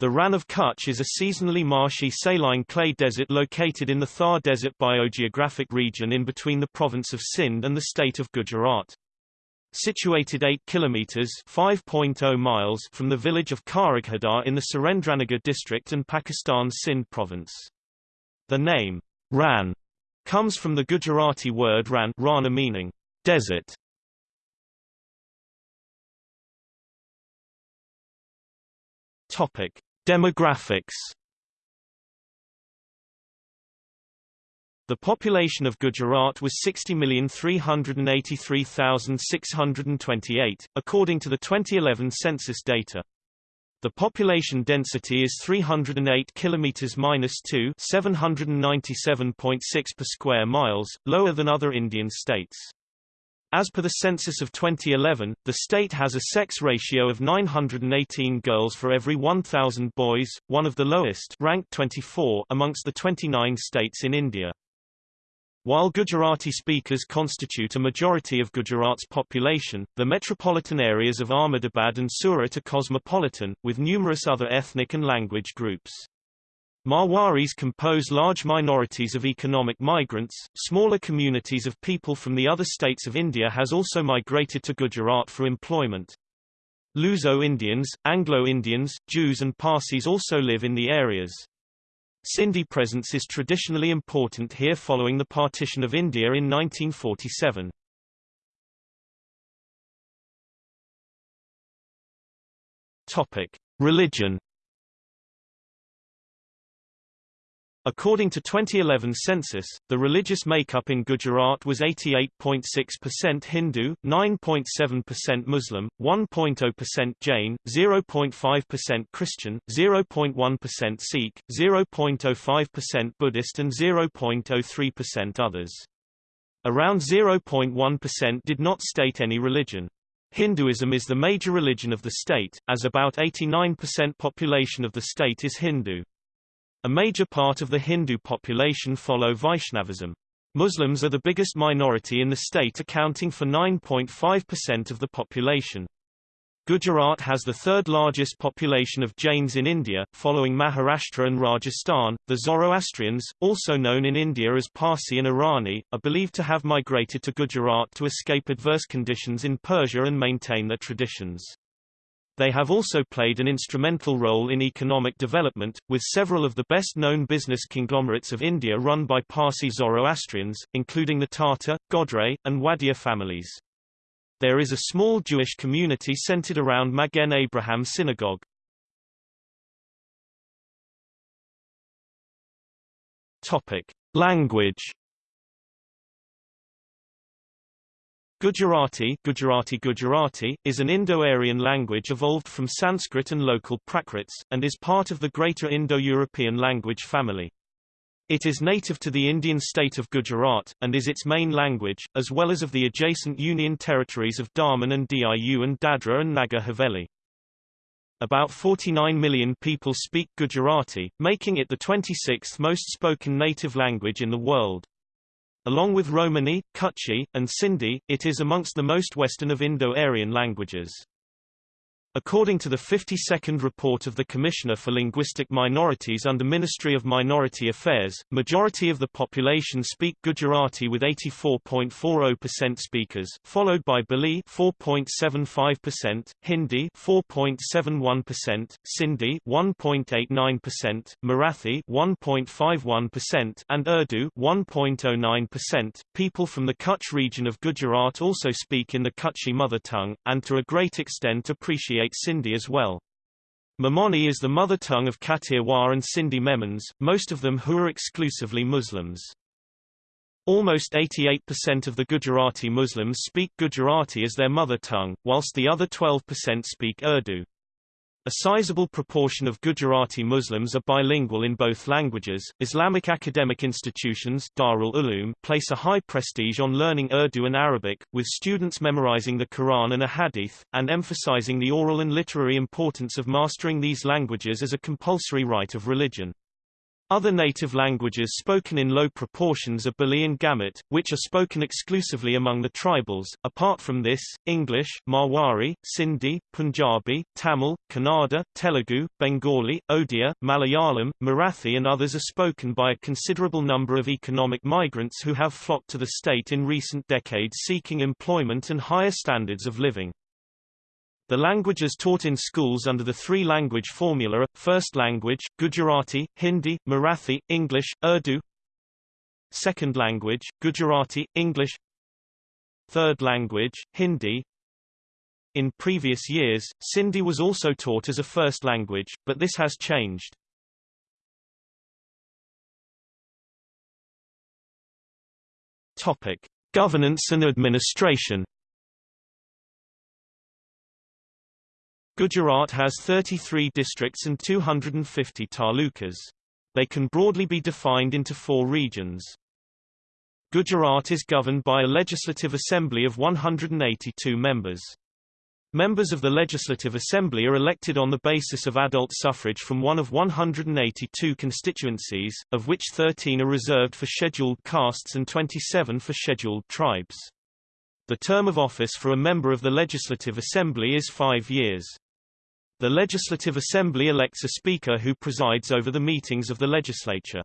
The Rann of Kutch is a seasonally marshy saline clay desert located in the Thar Desert biogeographic region in between the province of Sindh and the state of Gujarat. Situated 8 kilometers (5.0 miles) from the village of Karaghadar in the Surendranagar district and Pakistan's Sindh province. The name Rann comes from the Gujarati word ran rana meaning desert. Topic: Demographics The population of Gujarat was 60,383,628, according to the 2011 census data. The population density is 308 km-2 797.6 per square miles, lower than other Indian states. As per the census of 2011, the state has a sex ratio of 918 girls for every 1,000 boys, one of the lowest ranked 24 amongst the 29 states in India. While Gujarati speakers constitute a majority of Gujarat's population, the metropolitan areas of Ahmedabad and Surat are cosmopolitan, with numerous other ethnic and language groups. Marwaris compose large minorities of economic migrants. Smaller communities of people from the other states of India has also migrated to Gujarat for employment. Luso-Indians, Anglo-Indians, Jews and Parsis also live in the areas. Sindhi presence is traditionally important here following the partition of India in 1947. Topic: Religion According to 2011 census, the religious makeup in Gujarat was 88.6% Hindu, 9.7% Muslim, 1.0% Jain, 0.5% Christian, 0.1% Sikh, 0.05% Buddhist and 0.03% others. Around 0.1% did not state any religion. Hinduism is the major religion of the state, as about 89% population of the state is Hindu. A major part of the Hindu population follow Vaishnavism. Muslims are the biggest minority in the state accounting for 9.5% of the population. Gujarat has the third largest population of Jains in India, following Maharashtra and Rajasthan. The Zoroastrians, also known in India as Parsi and Irani, are believed to have migrated to Gujarat to escape adverse conditions in Persia and maintain their traditions. They have also played an instrumental role in economic development, with several of the best-known business conglomerates of India run by Parsi Zoroastrians, including the Tata, Godrej, and Wadia families. There is a small Jewish community centered around Magen Abraham Synagogue. Topic: Language Gujarati Gujarati Gujarati, is an Indo-Aryan language evolved from Sanskrit and local Prakrits, and is part of the Greater Indo-European language family. It is native to the Indian state of Gujarat, and is its main language, as well as of the adjacent union territories of Daman and Diu and Dadra and Nagar Haveli. About 49 million people speak Gujarati, making it the 26th most spoken native language in the world. Along with Romani, Kutchi, and Sindhi, it is amongst the most Western of Indo-Aryan languages. According to the 52nd report of the Commissioner for Linguistic Minorities under Ministry of Minority Affairs, majority of the population speak Gujarati with 84.40% speakers, followed by Bhili 4.75%, Hindi 4.71%, Sindhi 1.89%, Marathi 1.51%, and Urdu 1.09%. People from the Kutch region of Gujarat also speak in the Kutchi mother tongue, and to a great extent appreciate Sindhi as well. Memoni is the mother tongue of Kathiawar and Sindhi Memons, most of them who are exclusively Muslims. Almost 88% of the Gujarati Muslims speak Gujarati as their mother tongue, whilst the other 12% speak Urdu. A sizable proportion of Gujarati Muslims are bilingual in both languages. Islamic academic institutions Darul Uloom place a high prestige on learning Urdu and Arabic, with students memorizing the Quran and a hadith, and emphasizing the oral and literary importance of mastering these languages as a compulsory rite of religion. Other native languages spoken in low proportions are Bhili and Gamit, which are spoken exclusively among the tribals. Apart from this, English, Marwari, Sindhi, Punjabi, Tamil, Kannada, Telugu, Bengali, Odia, Malayalam, Marathi and others are spoken by a considerable number of economic migrants who have flocked to the state in recent decades seeking employment and higher standards of living. The languages taught in schools under the three-language formula are, first language, Gujarati, Hindi, Marathi, English, Urdu Second language, Gujarati, English Third language, Hindi In previous years, Sindhi was also taught as a first language, but this has changed. Topic. Governance and administration Gujarat has 33 districts and 250 talukas. They can broadly be defined into four regions. Gujarat is governed by a legislative assembly of 182 members. Members of the Legislative Assembly are elected on the basis of adult suffrage from one of 182 constituencies, of which 13 are reserved for scheduled castes and 27 for scheduled tribes. The term of office for a member of the Legislative Assembly is five years. The Legislative Assembly elects a speaker who presides over the meetings of the legislature.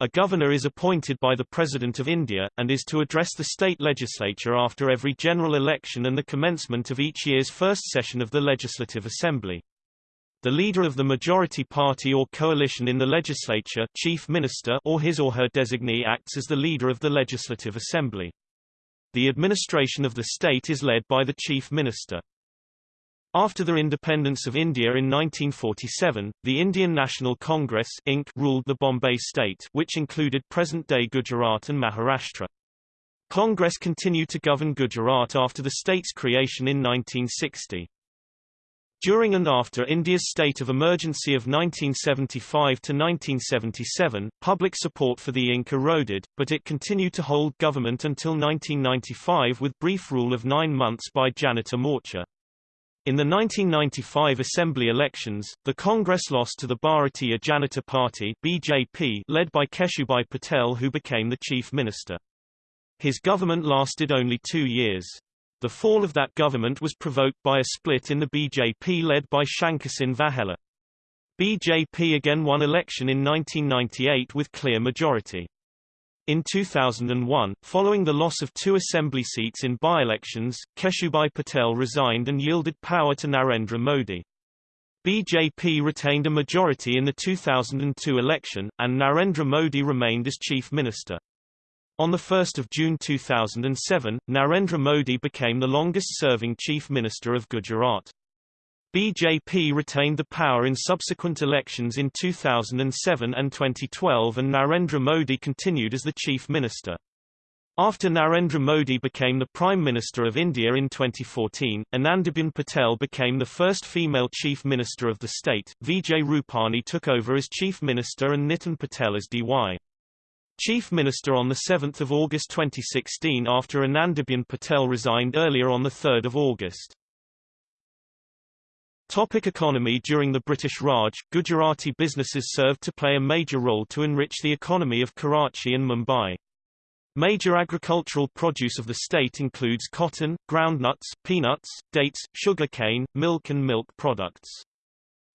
A governor is appointed by the President of India, and is to address the state legislature after every general election and the commencement of each year's first session of the Legislative Assembly. The leader of the majority party or coalition in the legislature chief minister or his or her designee acts as the leader of the Legislative Assembly. The administration of the state is led by the chief minister. After the independence of India in 1947, the Indian National Congress INC. ruled the Bombay state which included present-day Gujarat and Maharashtra. Congress continued to govern Gujarat after the state's creation in 1960. During and after India's state of emergency of 1975 to 1977, public support for the INC eroded, but it continued to hold government until 1995 with brief rule of nine months by Janata Morcha. In the 1995 Assembly elections, the Congress lost to the Bharatiya Janata Party BJP led by Keshubhai Patel who became the chief minister. His government lasted only two years. The fall of that government was provoked by a split in the BJP led by Shankarsinh Vaghela. BJP again won election in 1998 with clear majority. In 2001, following the loss of two assembly seats in by-elections, Keshubhai Patel resigned and yielded power to Narendra Modi. BJP retained a majority in the 2002 election, and Narendra Modi remained as chief minister. On 1 June 2007, Narendra Modi became the longest-serving chief minister of Gujarat. BJP retained the power in subsequent elections in 2007 and 2012 and Narendra Modi continued as the chief minister. After Narendra Modi became the Prime Minister of India in 2014, Anandiben Patel became the first female Chief Minister of the state, Vijay Rupani took over as Chief Minister and Nitin Patel as DY. Chief Minister on 7 August 2016 after Anandiben Patel resigned earlier on 3 August. Topic economy During the British Raj, Gujarati businesses served to play a major role to enrich the economy of Karachi and Mumbai. Major agricultural produce of the state includes cotton, groundnuts, peanuts, dates, sugarcane, milk and milk products.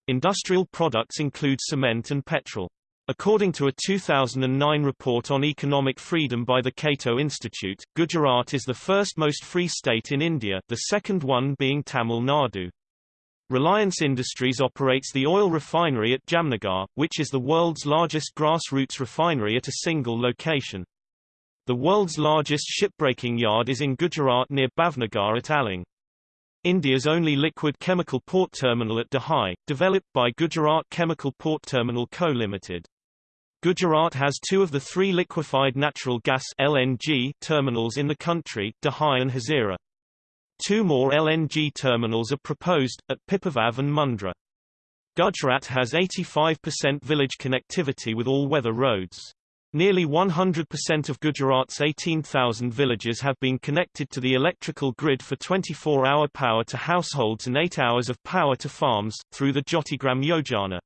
Industrial products include cement and petrol. According to a 2009 report on economic freedom by the Cato Institute, Gujarat is the first most free state in India, the second one being Tamil Nadu. Reliance Industries operates the oil refinery at Jamnagar, which is the world's largest grassroots refinery at a single location. The world's largest shipbreaking yard is in Gujarat near Bhavnagar at Alang. India's only liquid chemical port terminal at Dahej, developed by Gujarat Chemical Port Terminal Co. Limited. Gujarat has two of the three liquefied natural gas LNG terminals in the country, Dahej and Hazira. Two more LNG terminals are proposed, at Pipavav and Mundra. Gujarat has 85% village connectivity with all-weather roads. Nearly 100% of Gujarat's 18,000 villages have been connected to the electrical grid for 24-hour power to households and 8 hours of power to farms, through the Jyotigram Yojana.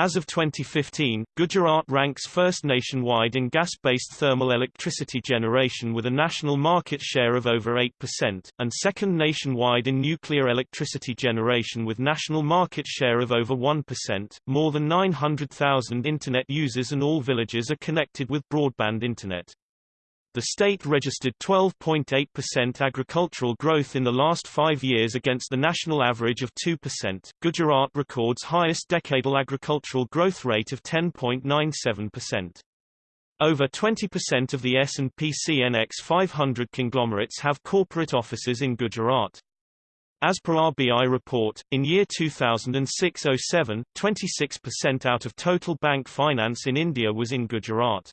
As of 2015, Gujarat ranks first nationwide in gas-based thermal electricity generation with a national market share of over 8%, and second nationwide in nuclear electricity generation with national market share of over 1%. More than 900,000 internet users and all villages are connected with broadband internet. The state registered 12.8% agricultural growth in the last five years against the national average of 2%. Gujarat records highest decadal agricultural growth rate of 10.97%. Over 20% of the S&P CNX 500 conglomerates have corporate offices in Gujarat. As per RBI report, in year 2006-07, 26% out of total bank finance in India was in Gujarat.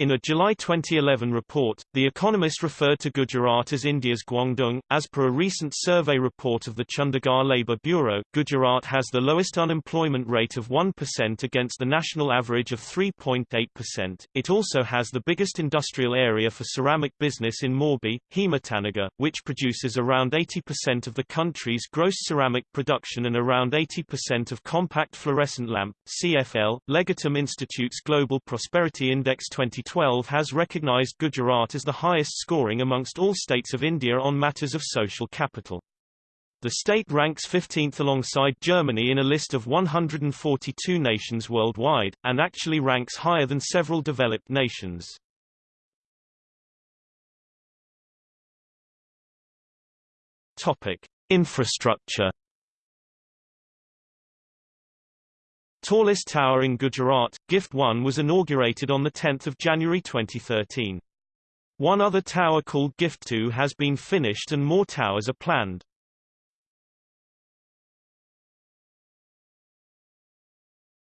In a July 2011 report, The Economist referred to Gujarat as India's Guangdong. As per a recent survey report of the Chandigarh Labour Bureau, Gujarat has the lowest unemployment rate of 1% against the national average of 3.8%. It also has the biggest industrial area for ceramic business in Morbi, Himatnagar, which produces around 80% of the country's gross ceramic production and around 80% of compact fluorescent lamp, CFL. Legatum Institute's Global Prosperity Index 20 2012 has recognized Gujarat as the highest scoring amongst all states of India on matters of social capital. The state ranks 15th alongside Germany in a list of 142 nations worldwide, and actually ranks higher than several developed nations. Topic: Infrastructure. Tallest tower in Gujarat, Gift 1 was inaugurated on 10 January 2013. One other tower called Gift 2 has been finished and more towers are planned.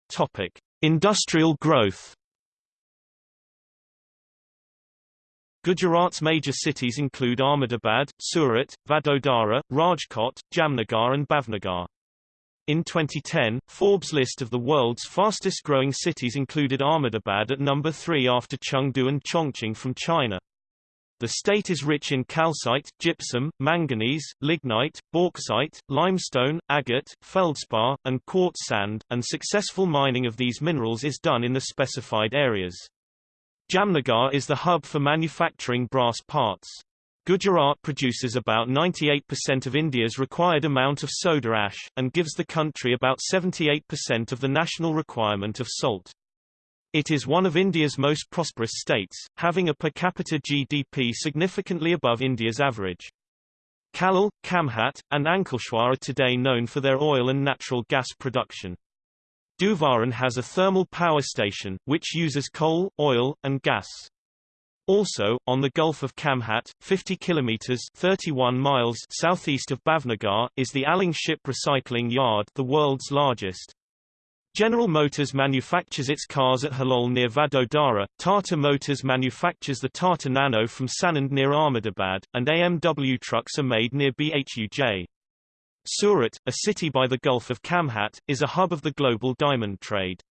Topic: Industrial growth. Gujarat's major cities include Ahmedabad, Surat, Vadodara, Rajkot, Jamnagar and Bhavnagar. In 2010, Forbes' list of the world's fastest-growing cities included Ahmedabad at number 3 after Chengdu and Chongqing from China. The state is rich in calcite, gypsum, manganese, lignite, bauxite, limestone, agate, feldspar, and quartz sand, and successful mining of these minerals is done in the specified areas. Jamnagar is the hub for manufacturing brass parts. Gujarat produces about 98% of India's required amount of soda ash, and gives the country about 78% of the national requirement of salt. It is one of India's most prosperous states, having a per capita GDP significantly above India's average. Kalol, Khambhat, and Ankleshwar are today known for their oil and natural gas production. Dhuvaran has a thermal power station, which uses coal, oil, and gas. Also, on the Gulf of Khambhat, 50 kilometers 31 miles southeast of Bhavnagar, is the Alang Ship Recycling Yard the world's largest. General Motors manufactures its cars at Halol near Vadodara, Tata Motors manufactures the Tata Nano from Sanand near Ahmedabad, and AMW trucks are made near Bhuj. Surat, a city by the Gulf of Khambhat, is a hub of the global diamond trade.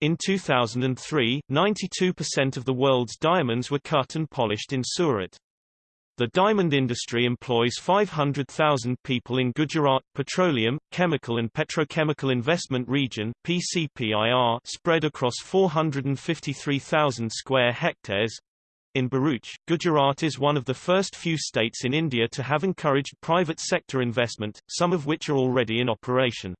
In 2003, 92% of the world's diamonds were cut and polished in Surat. The diamond industry employs 500,000 people in Gujarat Petroleum, Chemical and Petrochemical Investment Region PCPIR spread across 453,000 square hectares. In Bharuch, Gujarat is one of the first few states in India to have encouraged private sector investment, some of which are already in operation.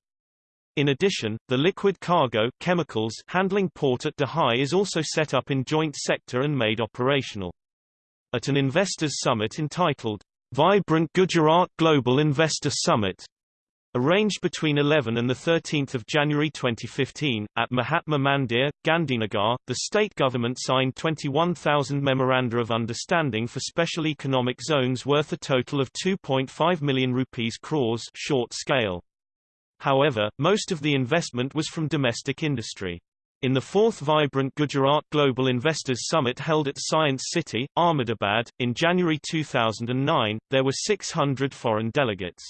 In addition, the liquid cargo chemicals handling port at Dahej is also set up in joint sector and made operational at an investors summit entitled Vibrant Gujarat Global Investor Summit arranged between 11 and 13 January 2015, at Mahatma Mandir, Gandhinagar, the state government signed 21,000 Memoranda of Understanding for special economic zones worth a total of 2.5 million rupees crores short scale. However, most of the investment was from domestic industry. In the fourth Vibrant Gujarat Global Investors Summit held at Science City, Ahmedabad, in January 2009, there were 600 foreign delegates.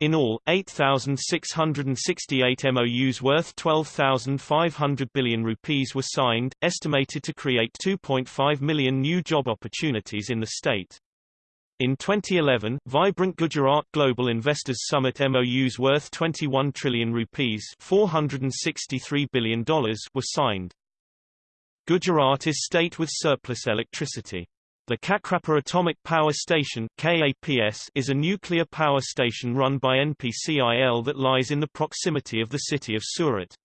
In all, 8,668 MOUs worth 12,500 billion rupees were signed, estimated to create 2.5 million new job opportunities in the state. In 2011, Vibrant Gujarat Global Investors Summit MOUs worth 21 trillion rupees $463 billion were signed. Gujarat is state with surplus electricity. The Kakrapar Atomic Power Station KAPS is a nuclear power station run by NPCIL that lies in the proximity of the city of Surat.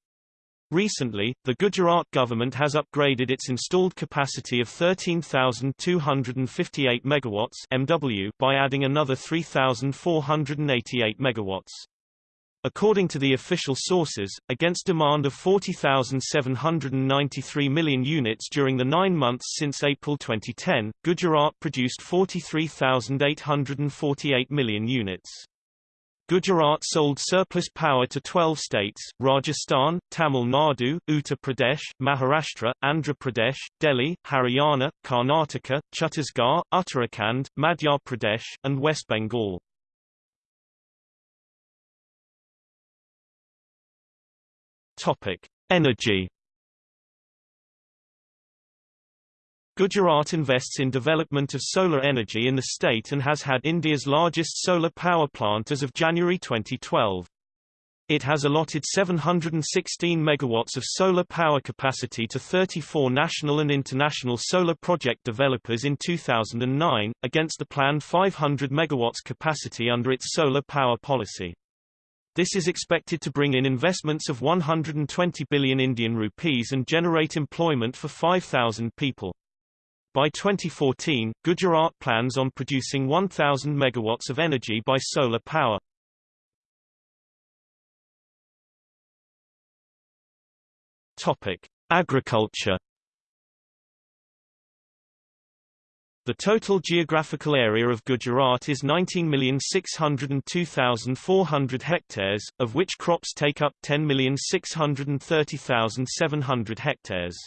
Recently, the Gujarat government has upgraded its installed capacity of 13,258 megawatts (MW) by adding another 3,488 megawatts. According to the official sources, against demand of 40,793 million units during the nine months since April 2010, Gujarat produced 43,848 million units. Gujarat sold surplus power to 12 states, Rajasthan, Tamil Nadu, Uttar Pradesh, Maharashtra, Andhra Pradesh, Delhi, Haryana, Karnataka, Chhattisgarh, Uttarakhand, Madhya Pradesh, and West Bengal. Topic: Energy Gujarat invests in development of solar energy in the state and has had India's largest solar power plant as of January 2012. It has allotted 716 megawatts of solar power capacity to 34 national and international solar project developers in 2009, against the planned 500 megawatts capacity under its solar power policy. This is expected to bring in investments of 120 billion Indian rupees and generate employment for 5,000 people. By 2014, Gujarat plans on producing 1,000 megawatts of energy by solar power. Topic: Agriculture. The total geographical area of Gujarat is 19,602,400 hectares, of which crops take up 10,630,700 hectares.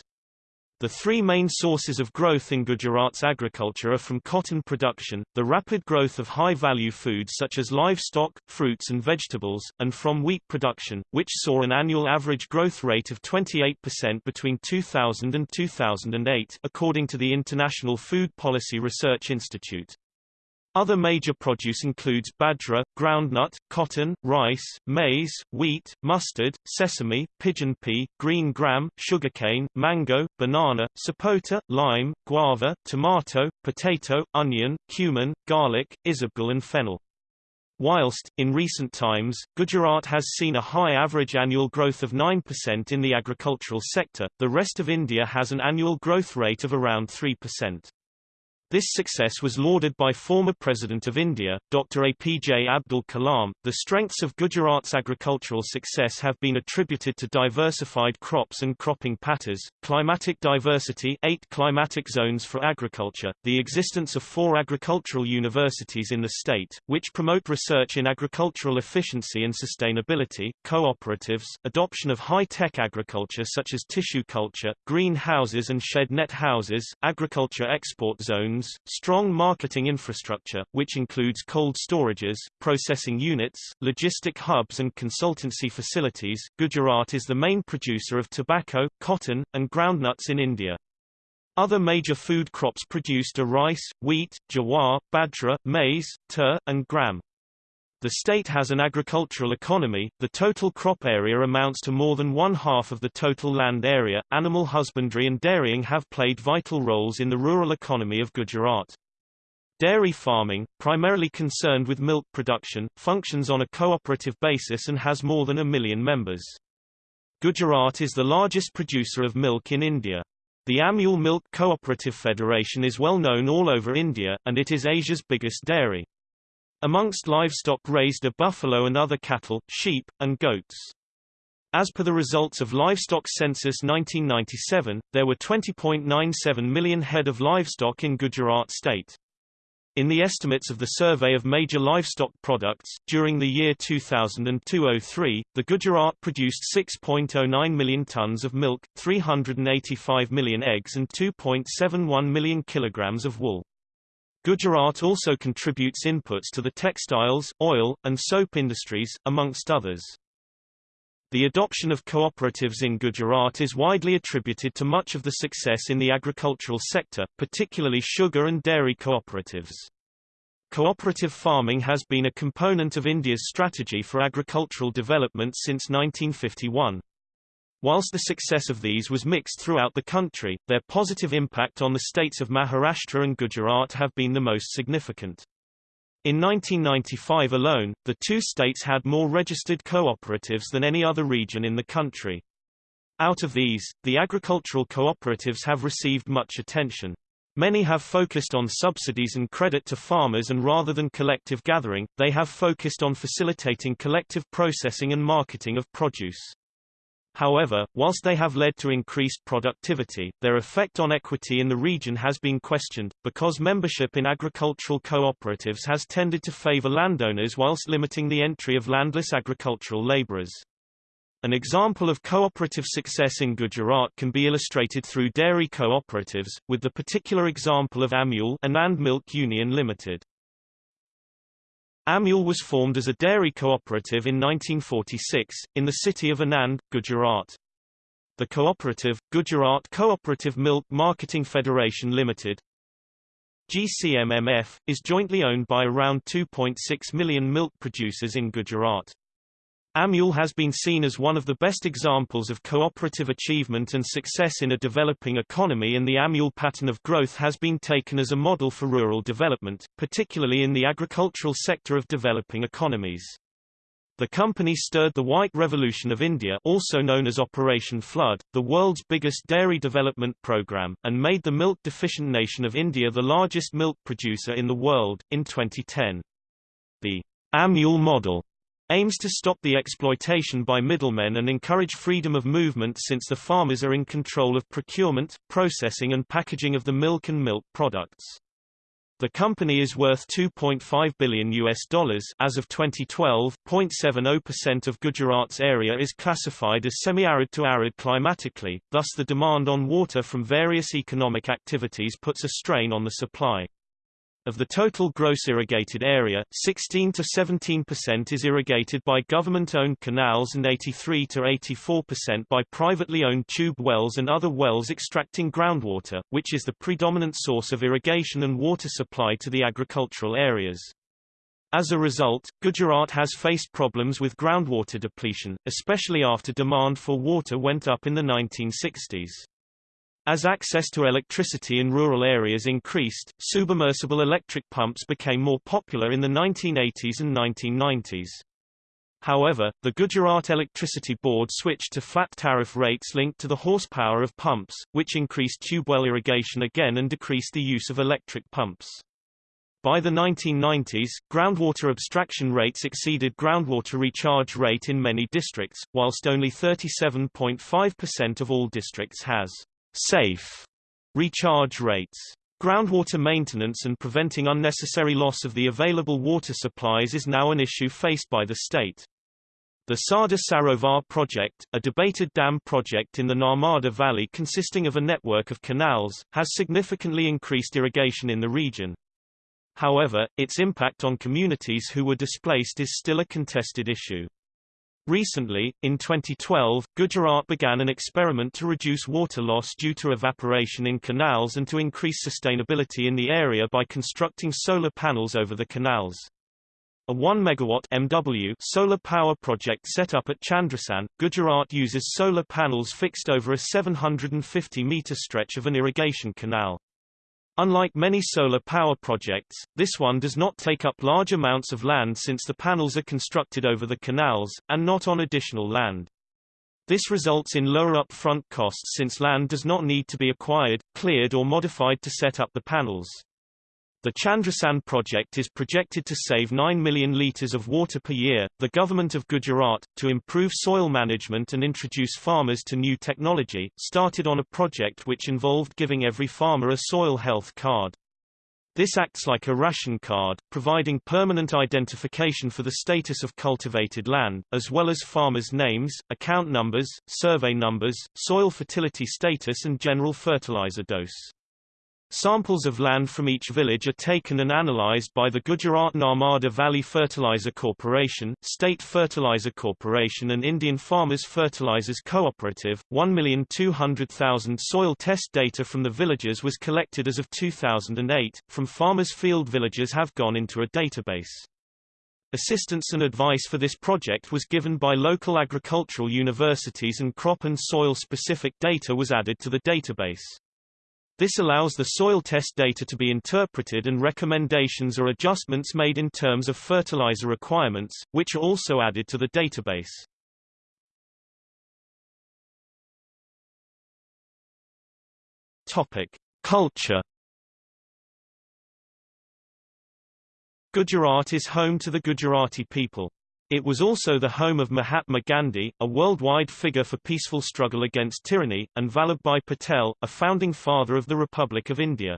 The three main sources of growth in Gujarat's agriculture are from cotton production, the rapid growth of high-value foods such as livestock, fruits and vegetables, and from wheat production, which saw an annual average growth rate of 28% between 2000 and 2008 according to the International Food Policy Research Institute. Other major produce includes bajra, groundnut, cotton, rice, maize, wheat, mustard, sesame, pigeon pea, green gram, sugarcane, mango, banana, sapota, lime, guava, tomato, potato, onion, cumin, garlic, isabgol and fennel. Whilst, in recent times, Gujarat has seen a high average annual growth of 9% in the agricultural sector, the rest of India has an annual growth rate of around 3%. This success was lauded by former President of India, Dr. APJ Abdul Kalam. The strengths of Gujarat's agricultural success have been attributed to diversified crops and cropping patterns, climatic diversity eight climatic zones for agriculture, the existence of four agricultural universities in the state, which promote research in agricultural efficiency and sustainability, cooperatives, adoption of high-tech agriculture such as tissue culture, green houses and shed net houses, agriculture export zones, strong marketing infrastructure, which includes cold storages, processing units, logistic hubs and consultancy facilities. Gujarat is the main producer of tobacco, cotton, and groundnuts in India. Other major food crops produced are rice, wheat, jawar, bajra, maize, tur, and gram. The state has an agricultural economy, the total crop area amounts to more than one half of the total land area. Animal husbandry and dairying have played vital roles in the rural economy of Gujarat. Dairy farming, primarily concerned with milk production, functions on a cooperative basis and has more than a million members. Gujarat is the largest producer of milk in India. The Amul Milk Cooperative Federation is well known all over India, and it is Asia's biggest dairy. Amongst livestock raised are buffalo and other cattle, sheep, and goats. As per the results of Livestock Census 1997, there were 20.97 million head of livestock in Gujarat state. In the estimates of the Survey of Major Livestock Products, during the year 2002-03, the Gujarat produced 6.09 million tons of milk, 385 million eggs and 2.71 million kilograms of wool. Gujarat also contributes inputs to the textiles, oil, and soap industries, amongst others. The adoption of cooperatives in Gujarat is widely attributed to much of the success in the agricultural sector, particularly sugar and dairy cooperatives. Cooperative farming has been a component of India's strategy for agricultural development since 1951. Whilst the success of these was mixed throughout the country, their positive impact on the states of Maharashtra and Gujarat have been the most significant. In 1995 alone, the two states had more registered cooperatives than any other region in the country. Out of these, the agricultural cooperatives have received much attention. Many have focused on subsidies and credit to farmers and rather than collective gathering, they have focused on facilitating collective processing and marketing of produce. However, whilst they have led to increased productivity, their effect on equity in the region has been questioned, because membership in agricultural cooperatives has tended to favor landowners whilst limiting the entry of landless agricultural laborers. An example of cooperative success in Gujarat can be illustrated through dairy cooperatives, with the particular example of Amul Anand Milk Union Limited. Amul was formed as a dairy cooperative in 1946, in the city of Anand, Gujarat. The cooperative, Gujarat Cooperative Milk Marketing Federation Limited, GCMMF, is jointly owned by around 2.6 million milk producers in Gujarat. Amul has been seen as one of the best examples of cooperative achievement and success in a developing economy and the Amul pattern of growth has been taken as a model for rural development, particularly in the agricultural sector of developing economies. The company stirred the White Revolution of India also known as Operation Flood, the world's biggest dairy development program, and made the milk-deficient nation of India the largest milk producer in the world, in 2010. The Amul model aims to stop the exploitation by middlemen and encourage freedom of movement since the farmers are in control of procurement, processing and packaging of the milk and milk products. The company is worth 2.5 billion US dollars as of 2012. 0.70% of Gujarat's area is classified as semi-arid to arid climatically, thus the demand on water from various economic activities puts a strain on the supply. Of the total gross irrigated area, 16 to 17% is irrigated by government-owned canals and 83 to 84% by privately owned tube wells and other wells extracting groundwater, which is the predominant source of irrigation and water supply to the agricultural areas. As a result, Gujarat has faced problems with groundwater depletion, especially after demand for water went up in the 1960s. As access to electricity in rural areas increased, submersible electric pumps became more popular in the 1980s and 1990s. However, the Gujarat Electricity Board switched to flat tariff rates linked to the horsepower of pumps, which increased tubewell irrigation again and decreased the use of electric pumps. By the 1990s, groundwater abstraction rates exceeded groundwater recharge rate in many districts, whilst only 37.5% of all districts has safe recharge rates. Groundwater maintenance and preventing unnecessary loss of the available water supplies is now an issue faced by the state. The Sardar Sarovar project, a debated dam project in the Narmada Valley consisting of a network of canals, has significantly increased irrigation in the region. However, its impact on communities who were displaced is still a contested issue. Recently, in 2012, Gujarat began an experiment to reduce water loss due to evaporation in canals and to increase sustainability in the area by constructing solar panels over the canals. A 1 megawatt MW solar power project set up at Chandrasan, Gujarat uses solar panels fixed over a 750 meter stretch of an irrigation canal. Unlike many solar power projects, this one does not take up large amounts of land since the panels are constructed over the canals, and not on additional land. This results in lower upfront costs since land does not need to be acquired, cleared or modified to set up the panels. The Chandrasan project is projected to save 9 million litres of water per year. The government of Gujarat, to improve soil management and introduce farmers to new technology, started on a project which involved giving every farmer a soil health card. This acts like a ration card, providing permanent identification for the status of cultivated land, as well as farmers' names, account numbers, survey numbers, soil fertility status and general fertilizer dose. Samples of land from each village are taken and analyzed by the Gujarat Narmada Valley Fertilizer Corporation, State Fertilizer Corporation and Indian Farmers Fertilizers Cooperative. 1,200,000 soil test data from the villages was collected as of 2008, from farmers' field villages have gone into a database. Assistance and advice for this project was given by local agricultural universities and crop and soil-specific data was added to the database. This allows the soil test data to be interpreted and recommendations or adjustments made in terms of fertilizer requirements, which are also added to the database. Topic: Culture Gujarat is home to the Gujarati people. It was also the home of Mahatma Gandhi, a worldwide figure for peaceful struggle against tyranny, and Vallabhbhai Patel, a founding father of the Republic of India.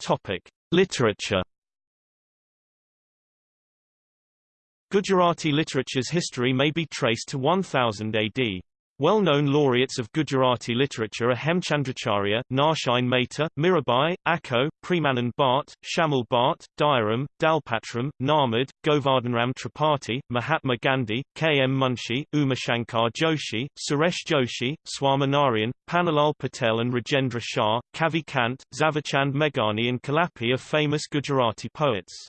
Topic: Literature. Gujarati literature's history may be traced to 1000 AD. Well-known laureates of Gujarati literature are Hemchandracharya, Narsinh Mehta, Mirabai, Akho, Premanand Bhatt, Shamal Bhatt, Dayaram, Dalpatram, Narmad, Govardhanram Tripathi, Mahatma Gandhi, K. M. Munshi, Umashankar Joshi, Suresh Joshi, Swaminarayan, Pannalal Patel and Rajendra Shah, Kavi Kant, Zaverchand Meghani and Kalapi are famous Gujarati poets.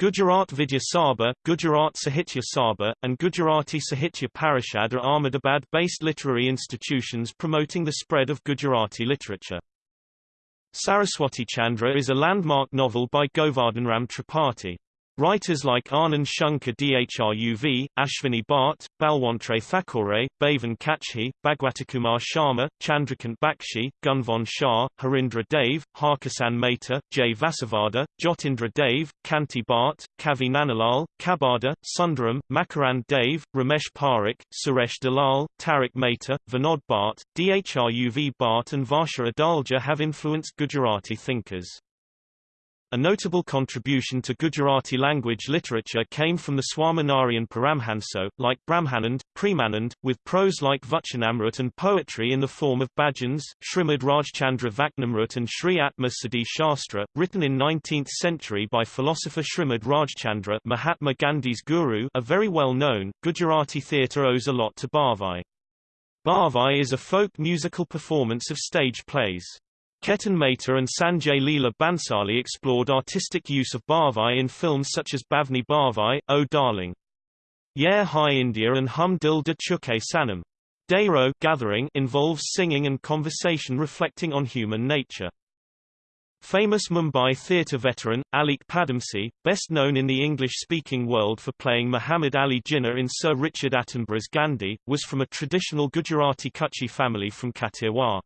Gujarat Vidya Sabha, Gujarat Sahitya Sabha, and Gujarati Sahitya Parishad are Ahmedabad-based literary institutions promoting the spread of Gujarati literature. Saraswati Chandra is a landmark novel by Govardhanram Tripathi. Writers like Anand Shankar Dhruv, Ashwini Bhatt, Balwantrai Thakore, Bhavan Kachhi, Bhagwatikumar Sharma, Chandrakant Bakshi, Gunvant Shah, Harindra Dave, Harkisan Mehta, Jay Vasavada, Jyotindra Dave, Kanti Bhatt, Kavi Nanalal, Kabada, Sundaram, Makarand Dave, Ramesh Parekh, Suresh Dalal, Tarak Mehta, Vinod Bhatt, Dhruv Bhatt and Varsha Adalja have influenced Gujarati thinkers. A notable contribution to Gujarati language literature came from the Swaminarayan Paramhanso, like Brahmanand, Premanand, with prose like Vachanamrut and poetry in the form of bhajans, Srimad Rajchandra Vaknamrit and Sri Atma Siddhi Shastra, written in 19th century by philosopher Srimad Rajchandra Mahatma Gandhi's guru a very well-known, Gujarati theatre owes a lot to Bhavai. Bhavai is a folk musical performance of stage plays. Ketan Mehta and Sanjay Leela Bhansali explored artistic use of Bhavai in films such as Bhavni Bhavai, Oh Darling. Yeh Hai India and Hum Dil De Chuke Sanam. Dairo gathering involves singing and conversation reflecting on human nature. Famous Mumbai theatre veteran, Alyque Padamsee, best known in the English-speaking world for playing Muhammad Ali Jinnah in Sir Richard Attenborough's Gandhi, was from a traditional Gujarati Kutchi family from Kathiawar.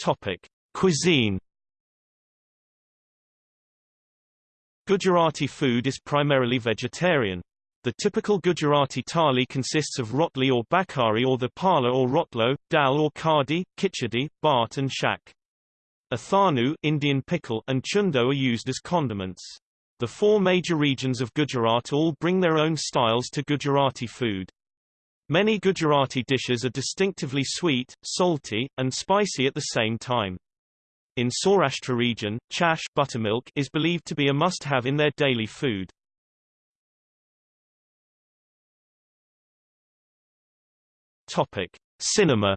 Topic: Cuisine. Gujarati food is primarily vegetarian. The typical Gujarati thali consists of rotli or bhakhri or thepla or rotlo, dal or kadi, khichdi, bhat and shak. Athanu Indian pickle and chundo are used as condiments. The four major regions of Gujarat all bring their own styles to Gujarati food. Many Gujarati dishes are distinctively sweet, salty, and spicy at the same time. In Saurashtra region, chash buttermilk is believed to be a must-have in their daily food. Topic: Cinema.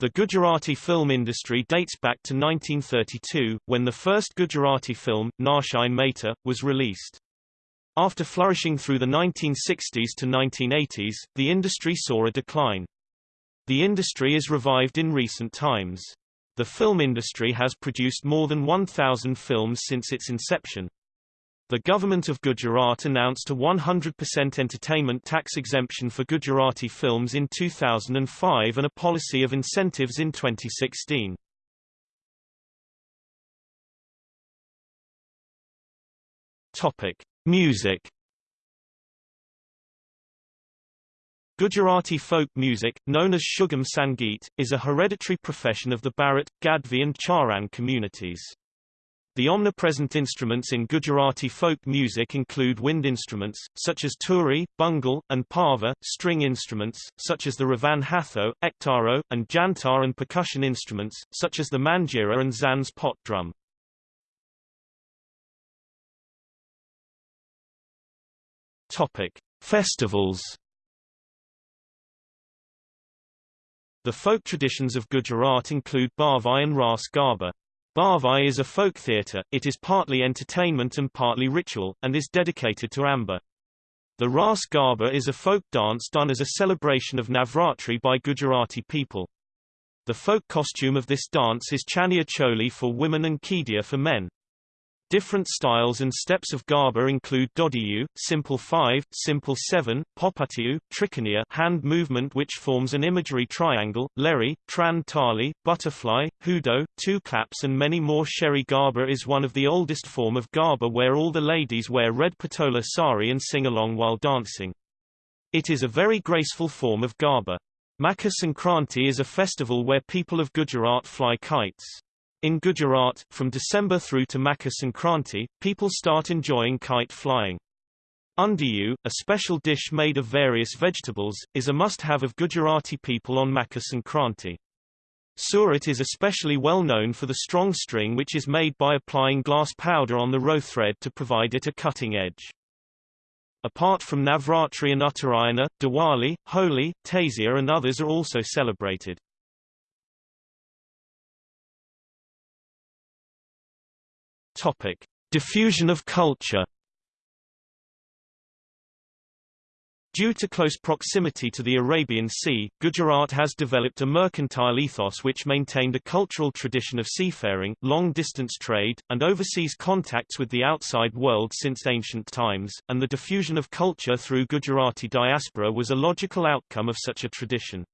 The Gujarati film industry dates back to 1932, when the first Gujarati film, Narsinh Mehta, was released. After flourishing through the 1960s to 1980s, the industry saw a decline. The industry is revived in recent times. The film industry has produced more than 1,000 films since its inception. The government of Gujarat announced a 100% entertainment tax exemption for Gujarati films in 2005 and a policy of incentives in 2016. Topic: Music Gujarati folk music, known as Sugam Sangeet, is a hereditary profession of the Bharat, Gadhvi and Charan communities. The omnipresent instruments in Gujarati folk music include wind instruments, such as turi, bungal, and parva, string instruments, such as the ravan hatho, ektaro, and jantar and percussion instruments, such as the manjira and zanz pot drum. Topic: Festivals. The folk traditions of Gujarat include Bhavai and Ras Garba. Bhavai is a folk theatre, it is partly entertainment and partly ritual, and is dedicated to Amba. The Ras Garba is a folk dance done as a celebration of Navratri by Gujarati people. The folk costume of this dance is chaniya choli for women and kedia for men. Different styles and steps of garba include dodiyu, simple 5, simple 7, popatiyu, trikoniya hand movement which forms an imagery triangle, leri, tran tali, butterfly, hudo, two claps and many more Sherry garba is one of the oldest form of garba where all the ladies wear red patola sari and sing along while dancing. It is a very graceful form of garba. Makar Sankranti is a festival where people of Gujarat fly kites. In Gujarat, from December through to Makar Sankranti, people start enjoying kite flying. Undiyu, a special dish made of various vegetables, is a must-have of Gujarati people on Makar Sankranti. Surat is especially well known for the strong string which is made by applying glass powder on the row thread to provide it a cutting edge. Apart from Navratri and Uttarayana, Diwali, Holi, Tazia and others are also celebrated. Topic: Diffusion of culture. Due to close proximity to the Arabian Sea, Gujarat has developed a mercantile ethos which maintained a cultural tradition of seafaring, long-distance trade, and overseas contacts with the outside world since ancient times, and the diffusion of culture through Gujarati diaspora was a logical outcome of such a tradition.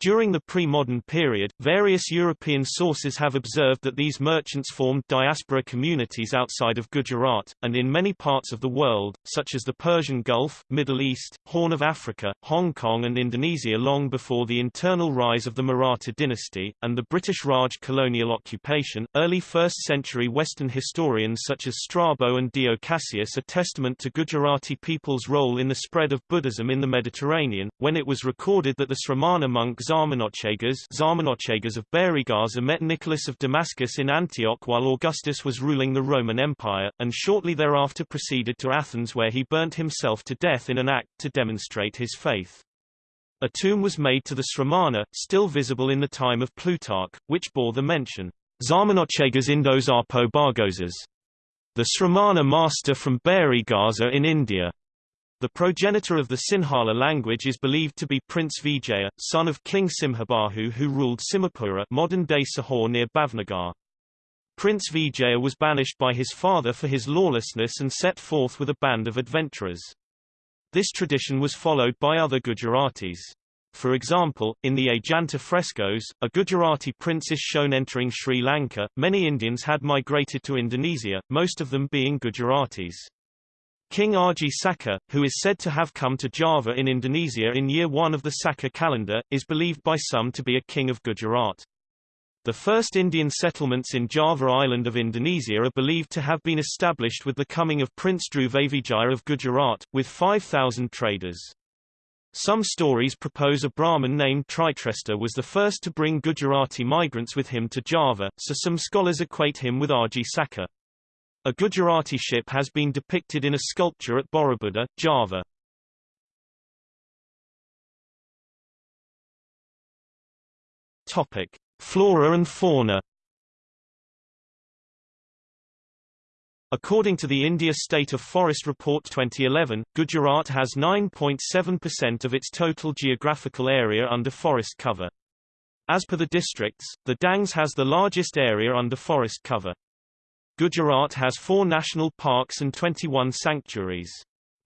During the pre-modern period, various European sources have observed that these merchants formed diaspora communities outside of Gujarat, and in many parts of the world, such as the Persian Gulf, Middle East, Horn of Africa, Hong Kong and Indonesia long before the internal rise of the Maratha dynasty, and the British Raj colonial occupation. Early 1st century Western historians such as Strabo and Dio Cassius are testament to Gujarati people's role in the spread of Buddhism in the Mediterranean, when it was recorded that the Sramana monk Zarmanochegas, Zarmanochegas of Barygaza met Nicholas of Damascus in Antioch while Augustus was ruling the Roman Empire, and shortly thereafter proceeded to Athens where he burnt himself to death in an act to demonstrate his faith. A tomb was made to the Sramana, still visible in the time of Plutarch, which bore the mention, Zarmanochegas Indos Arpo the Sramana master from Barygaza in India. The progenitor of the Sinhala language is believed to be Prince Vijaya, son of King Simhabahu who ruled Simhapura modern-day Sihor near Bhavnagar. Prince Vijaya was banished by his father for his lawlessness and set forth with a band of adventurers. This tradition was followed by other Gujaratis. For example, in the Ajanta frescoes, a Gujarati prince is shown entering Sri Lanka. Many Indians had migrated to Indonesia, most of them being Gujaratis. King Aji Saka, who is said to have come to Java in Indonesia in year 1 of the Saka calendar, is believed by some to be a king of Gujarat. The first Indian settlements in Java Island of Indonesia are believed to have been established with the coming of Prince Dhruvavijaya of Gujarat, with 5,000 traders. Some stories propose a Brahmin named Tritresta was the first to bring Gujarati migrants with him to Java, so some scholars equate him with Aji Saka. A Gujarati ship has been depicted in a sculpture at Borobudur, Java. Topic: Flora and fauna. According to the India State of Forest Report 2011, Gujarat has 9.7% of its total geographical area under forest cover. As per the districts, the Dangs has the largest area under forest cover. Gujarat has four national parks and 21 sanctuaries.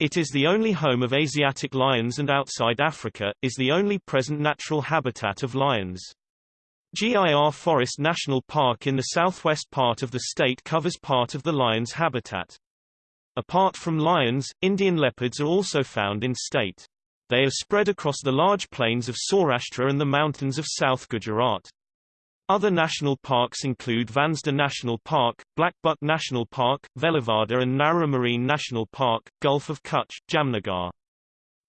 It is the only home of Asiatic lions and outside Africa, is the only present natural habitat of lions. GIR Forest National Park in the southwest part of the state covers part of the lion's habitat. Apart from lions, Indian leopards are also found in state. They are spread across the large plains of Saurashtra and the mountains of South Gujarat. Other national parks include Vansda National Park, Blackbuck National Park, Velavada and Narra Marine National Park, Gulf of Kutch, Jamnagar.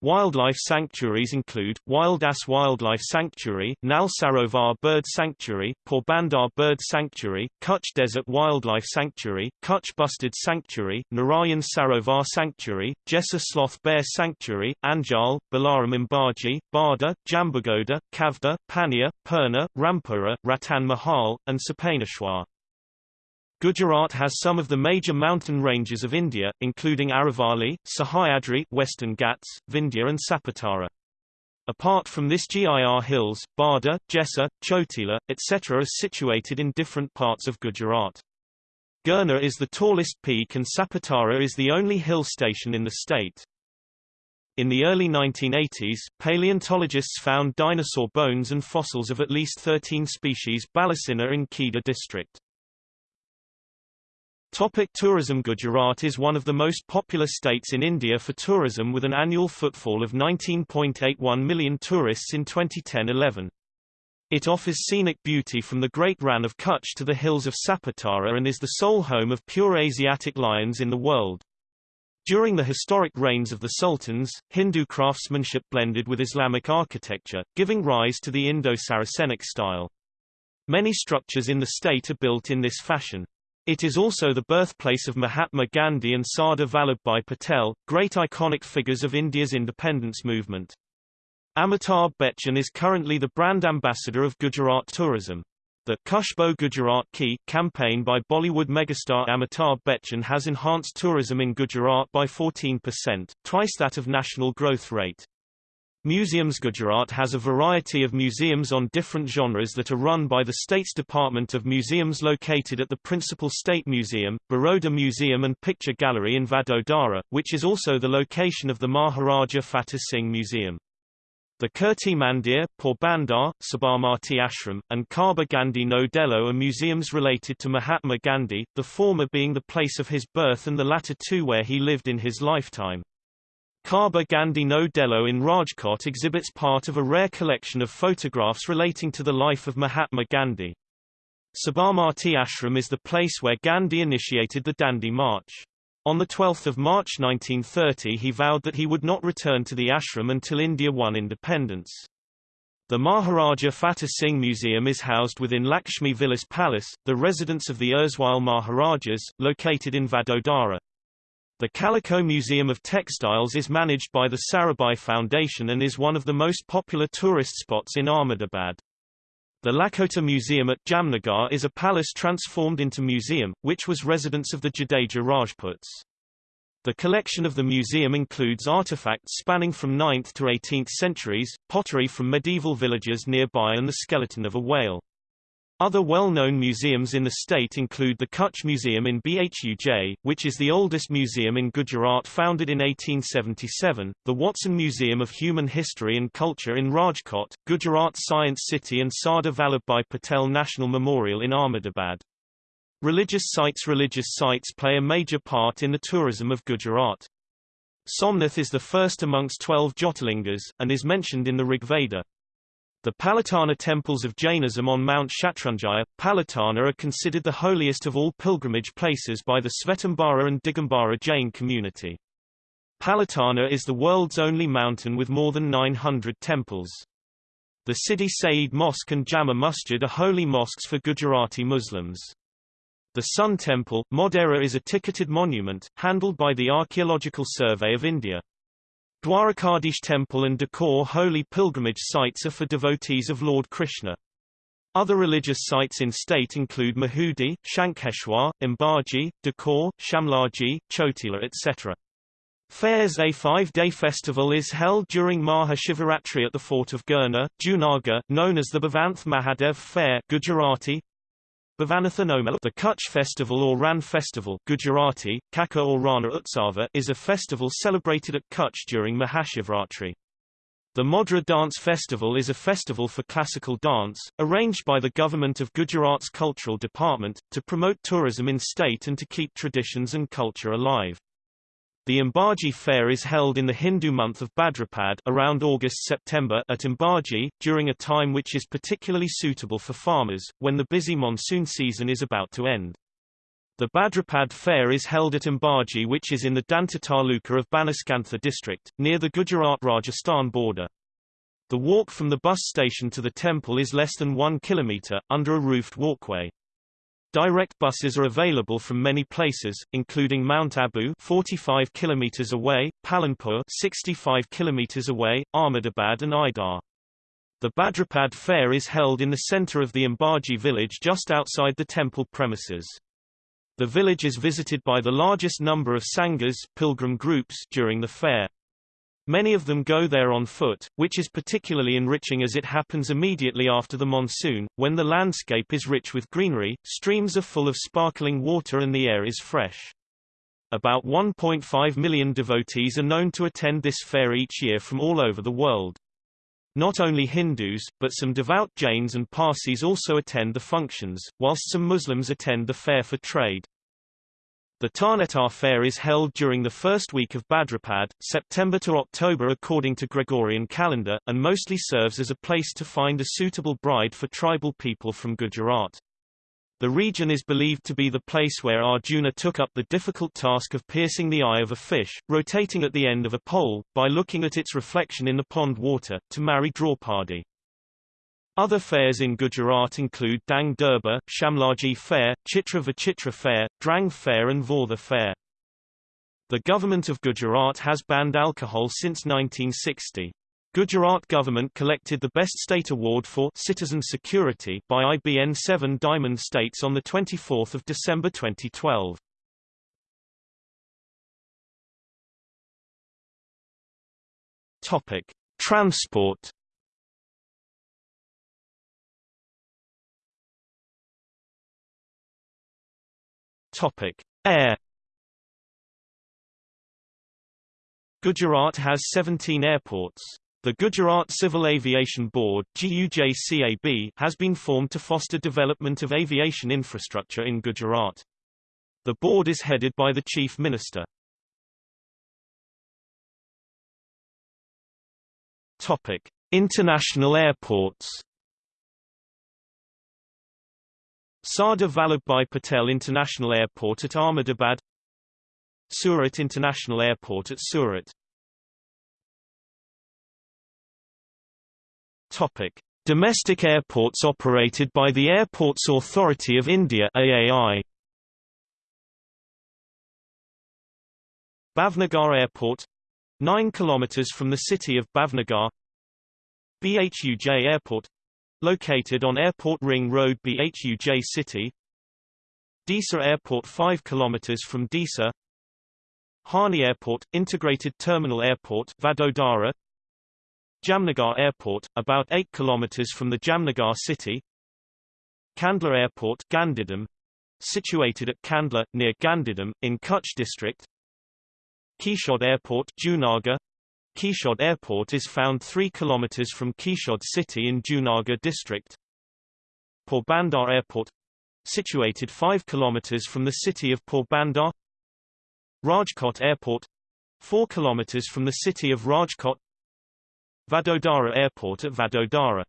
Wildlife sanctuaries include, Wild Ass Wildlife Sanctuary, Nal Sarovar Bird Sanctuary, Porbandar Bird Sanctuary, Kutch Desert Wildlife Sanctuary, Kutch Bustard Sanctuary, Narayan Sarovar Sanctuary, Jessa Sloth Bear Sanctuary, Anjal, Balaram Ambaji, Barda, Jambughoda, Kavda, Pania, Purna, Rampura, Ratan Mahal, and Sapaneshwar. Gujarat has some of the major mountain ranges of India, including Aravalli, Sahyadri, Western Ghats, Vindhya and Saputara. Apart from this GIR hills, Barda, Jessa, Chotila, etc. are situated in different parts of Gujarat. Girnar is the tallest peak and Saputara is the only hill station in the state. In the early 1980s, paleontologists found dinosaur bones and fossils of at least 13 species Balasinor in Kheda district. Topic tourism Gujarat is one of the most popular states in India for tourism with an annual footfall of 19.81 million tourists in 2010-11. It offers scenic beauty from the Great Rann of Kutch to the hills of Saputara and is the sole home of pure Asiatic lions in the world. During the historic reigns of the sultans, Hindu craftsmanship blended with Islamic architecture, giving rise to the Indo-Saracenic style. Many structures in the state are built in this fashion. It is also the birthplace of Mahatma Gandhi and Sardar Vallabhbhai Patel, great iconic figures of India's independence movement. Amitabh Bachchan is currently the brand ambassador of Gujarat Tourism. The Khushboo Gujarat Ki campaign by Bollywood megastar Amitabh Bachchan has enhanced tourism in Gujarat by 14%, twice that of national growth rate. Museums Gujarat has a variety of museums on different genres that are run by the state's Department of Museums located at the principal state museum, Baroda Museum and Picture Gallery in Vadodara, which is also the location of the Maharaja Fateh Singh Museum. The Kirti Mandir, Porbandar, Sabarmati Ashram, and Kaba Gandhi No Delo are museums related to Mahatma Gandhi, the former being the place of his birth and the latter two where he lived in his lifetime. Kaba Gandhi No Delo in Rajkot exhibits part of a rare collection of photographs relating to the life of Mahatma Gandhi. Sabarmati Ashram is the place where Gandhi initiated the Dandi March. On 12 March 1930 he vowed that he would not return to the ashram until India won independence. The Maharaja Fateh Singh Museum is housed within Lakshmi Vilas Palace, the residence of the erstwhile Maharajas, located in Vadodara. The Calico Museum of Textiles is managed by the Sarabhai Foundation and is one of the most popular tourist spots in Ahmedabad. The Lakhota Museum at Jamnagar is a palace transformed into museum, which was residence of the Jadeja Rajputs. The collection of the museum includes artifacts spanning from 9th to 18th centuries, pottery from medieval villages nearby and the skeleton of a whale. Other well-known museums in the state include the Kutch Museum in Bhuj, which is the oldest museum in Gujarat founded in 1877, the Watson Museum of Human History and Culture in Rajkot, Gujarat Science City and Sardar Vallabhbhai Patel National Memorial in Ahmedabad. Religious sites Religious sites play a major part in the tourism of Gujarat. Somnath is the first amongst twelve Jyotirlingas, and is mentioned in the Rigveda. The Palitana temples of Jainism on Mount Shatrunjaya, Palitana are considered the holiest of all pilgrimage places by the Svetambara and Digambara Jain community. Palitana is the world's only mountain with more than 900 temples. The Sidi Saeed Mosque and Jama Masjid are holy mosques for Gujarati Muslims. The Sun Temple, Modhera is a ticketed monument, handled by the Archaeological Survey of India. Dwarkadhish temple and Dakor holy pilgrimage sites are for devotees of Lord Krishna. Other religious sites in state include Mahudi, Shankeshwar, Ambaji, Dakor, Shamlaji, Chotila etc. Fairs A five-day festival is held during Maha Shivaratri at the fort of Girnar, Junagadh, known as the Bhavnath Mahadev Fair Gujarati, the Kutch Festival or Rann Festival Gujarati, Kaka or Rana Utsava is a festival celebrated at Kutch during Mahashivratri. The Modhera Dance Festival is a festival for classical dance, arranged by the Government of Gujarat's Cultural Department, to promote tourism in state and to keep traditions and culture alive. The Ambaji fair is held in the Hindu month of Bhadrapad around August-September at Ambaji, during a time which is particularly suitable for farmers, when the busy monsoon season is about to end. The Bhadrapad fair is held at Ambaji which is in the Danta Taluka of Banaskantha district, near the Gujarat-Rajasthan border. The walk from the bus station to the temple is less than one kilometre, under a roofed walkway. Direct buses are available from many places, including Mount Abu 45 km away, Palanpur 65 km away, Ahmedabad and Idar. The Bhadrapad fair is held in the center of the Ambaji village just outside the temple premises. The village is visited by the largest number of sanghas pilgrim groups during the fair. Many of them go there on foot, which is particularly enriching as it happens immediately after the monsoon, when the landscape is rich with greenery, streams are full of sparkling water and the air is fresh. About 1.5 million devotees are known to attend this fair each year from all over the world. Not only Hindus, but some devout Jains and Parsis also attend the functions, whilst some Muslims attend the fair for trade. The Tarnetar Fair is held during the first week of Bhadrapad, September to October according to Gregorian calendar, and mostly serves as a place to find a suitable bride for tribal people from Gujarat. The region is believed to be the place where Arjuna took up the difficult task of piercing the eye of a fish, rotating at the end of a pole, by looking at its reflection in the pond water, to marry Draupadi. Other fairs in Gujarat include Dang Durbar, Shamlaji Fair, Chitra Vichitra Fair, Dhrang Fair and Vortha Fair. The government of Gujarat has banned alcohol since 1960. Gujarat government collected the Best State Award for Citizen Security by IBN 7 Diamond States on 24 December 2012. Topic. Transport Topic: Air Gujarat has 17 airports. The Gujarat Civil Aviation Board GUJCAB has been formed to foster development of aviation infrastructure in Gujarat. The board is headed by the Chief Minister. Topic: International airports. Sardar Vallabhbhai Patel International Airport at Ahmedabad Surat International Airport at Surat Topic. Domestic airports operated by the Airports Authority of India AAI. Bhavnagar Airport 9 km from the city of Bhavnagar BHUJ Airport Located on Airport Ring Road BHUJ City. Disa Airport 5 km from Disa. Harni Airport, Integrated Terminal Airport Vadodara. Jamnagar Airport, about 8 km from the Jamnagar city. Kandla Airport Gandhidham, situated at Kandla, near Gandhidham, in Kutch district. Keshod Airport Junagadh, Keshod Airport is found 3 km from Keshod city in Junagadh district. Porbandar Airport situated 5 km from the city of Porbandar. Rajkot Airport 4 km from the city of Rajkot. Vadodara Airport at Vadodara.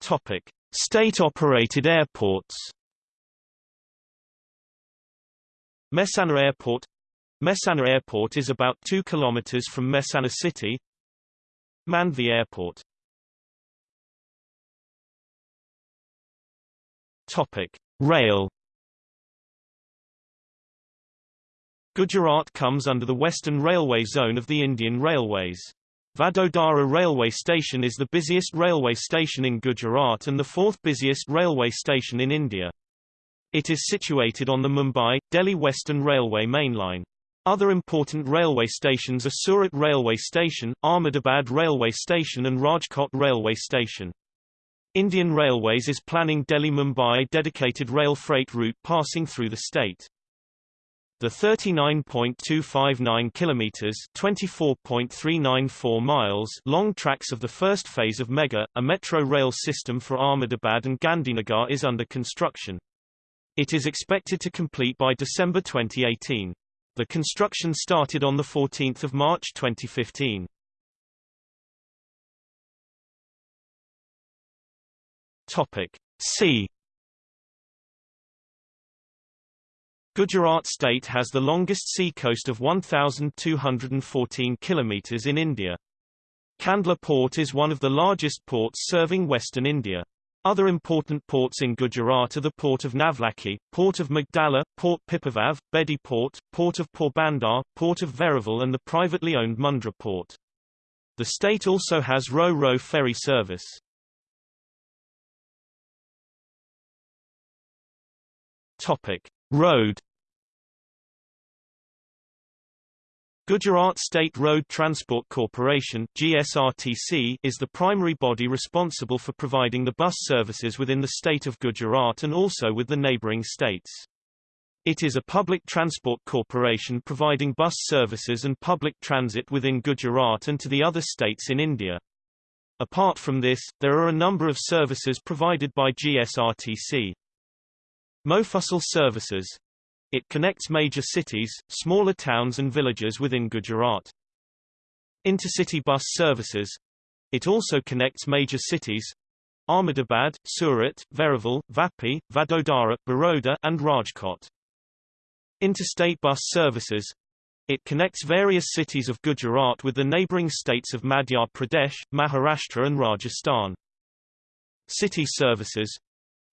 Topic: State-operated airports. Mehsana Airport Mehsana Airport is about 2 km from Mehsana city. Mandvi Airport Topic: Rail Gujarat comes under the Western Railway Zone of the Indian Railways. Vadodara Railway Station is the busiest railway station in Gujarat and the fourth busiest railway station in India. It is situated on the Mumbai-Delhi Western Railway mainline. Other important railway stations are Surat Railway Station, Ahmedabad Railway Station and Rajkot Railway Station. Indian Railways is planning Delhi-Mumbai dedicated rail freight route passing through the state. The 39.259 kilometers (24.394 miles) long tracks of the first phase of Mega, a metro rail system for Ahmedabad and Gandhinagar is under construction. It is expected to complete by December 2018. The construction started on 14 March 2015. Topic C. Gujarat state has the longest sea coast of 1,214 km in India. Kandla port is one of the largest ports serving western India. Other important ports in Gujarat are the Port of Navlakhi, Port of Magdalla, Port Pipavav, Bedi Port, Port of Porbandar, Port of Veraval and the privately owned Mundra Port. The state also has Ro-Ro ferry service. Topic: Road Gujarat State Road Transport Corporation GSRTC is the primary body responsible for providing the bus services within the state of Gujarat and also with the neighbouring states. It is a public transport corporation providing bus services and public transit within Gujarat and to the other states in India. Apart from this, there are a number of services provided by GSRTC. Mofussil services. It connects major cities, smaller towns and villages within Gujarat. Intercity bus services. It also connects major cities, Ahmedabad, Surat, Veraval, Vapi, Vadodara, Baroda and Rajkot. Interstate bus services. It connects various cities of Gujarat with the neighbouring states of Madhya Pradesh, Maharashtra and Rajasthan. City services.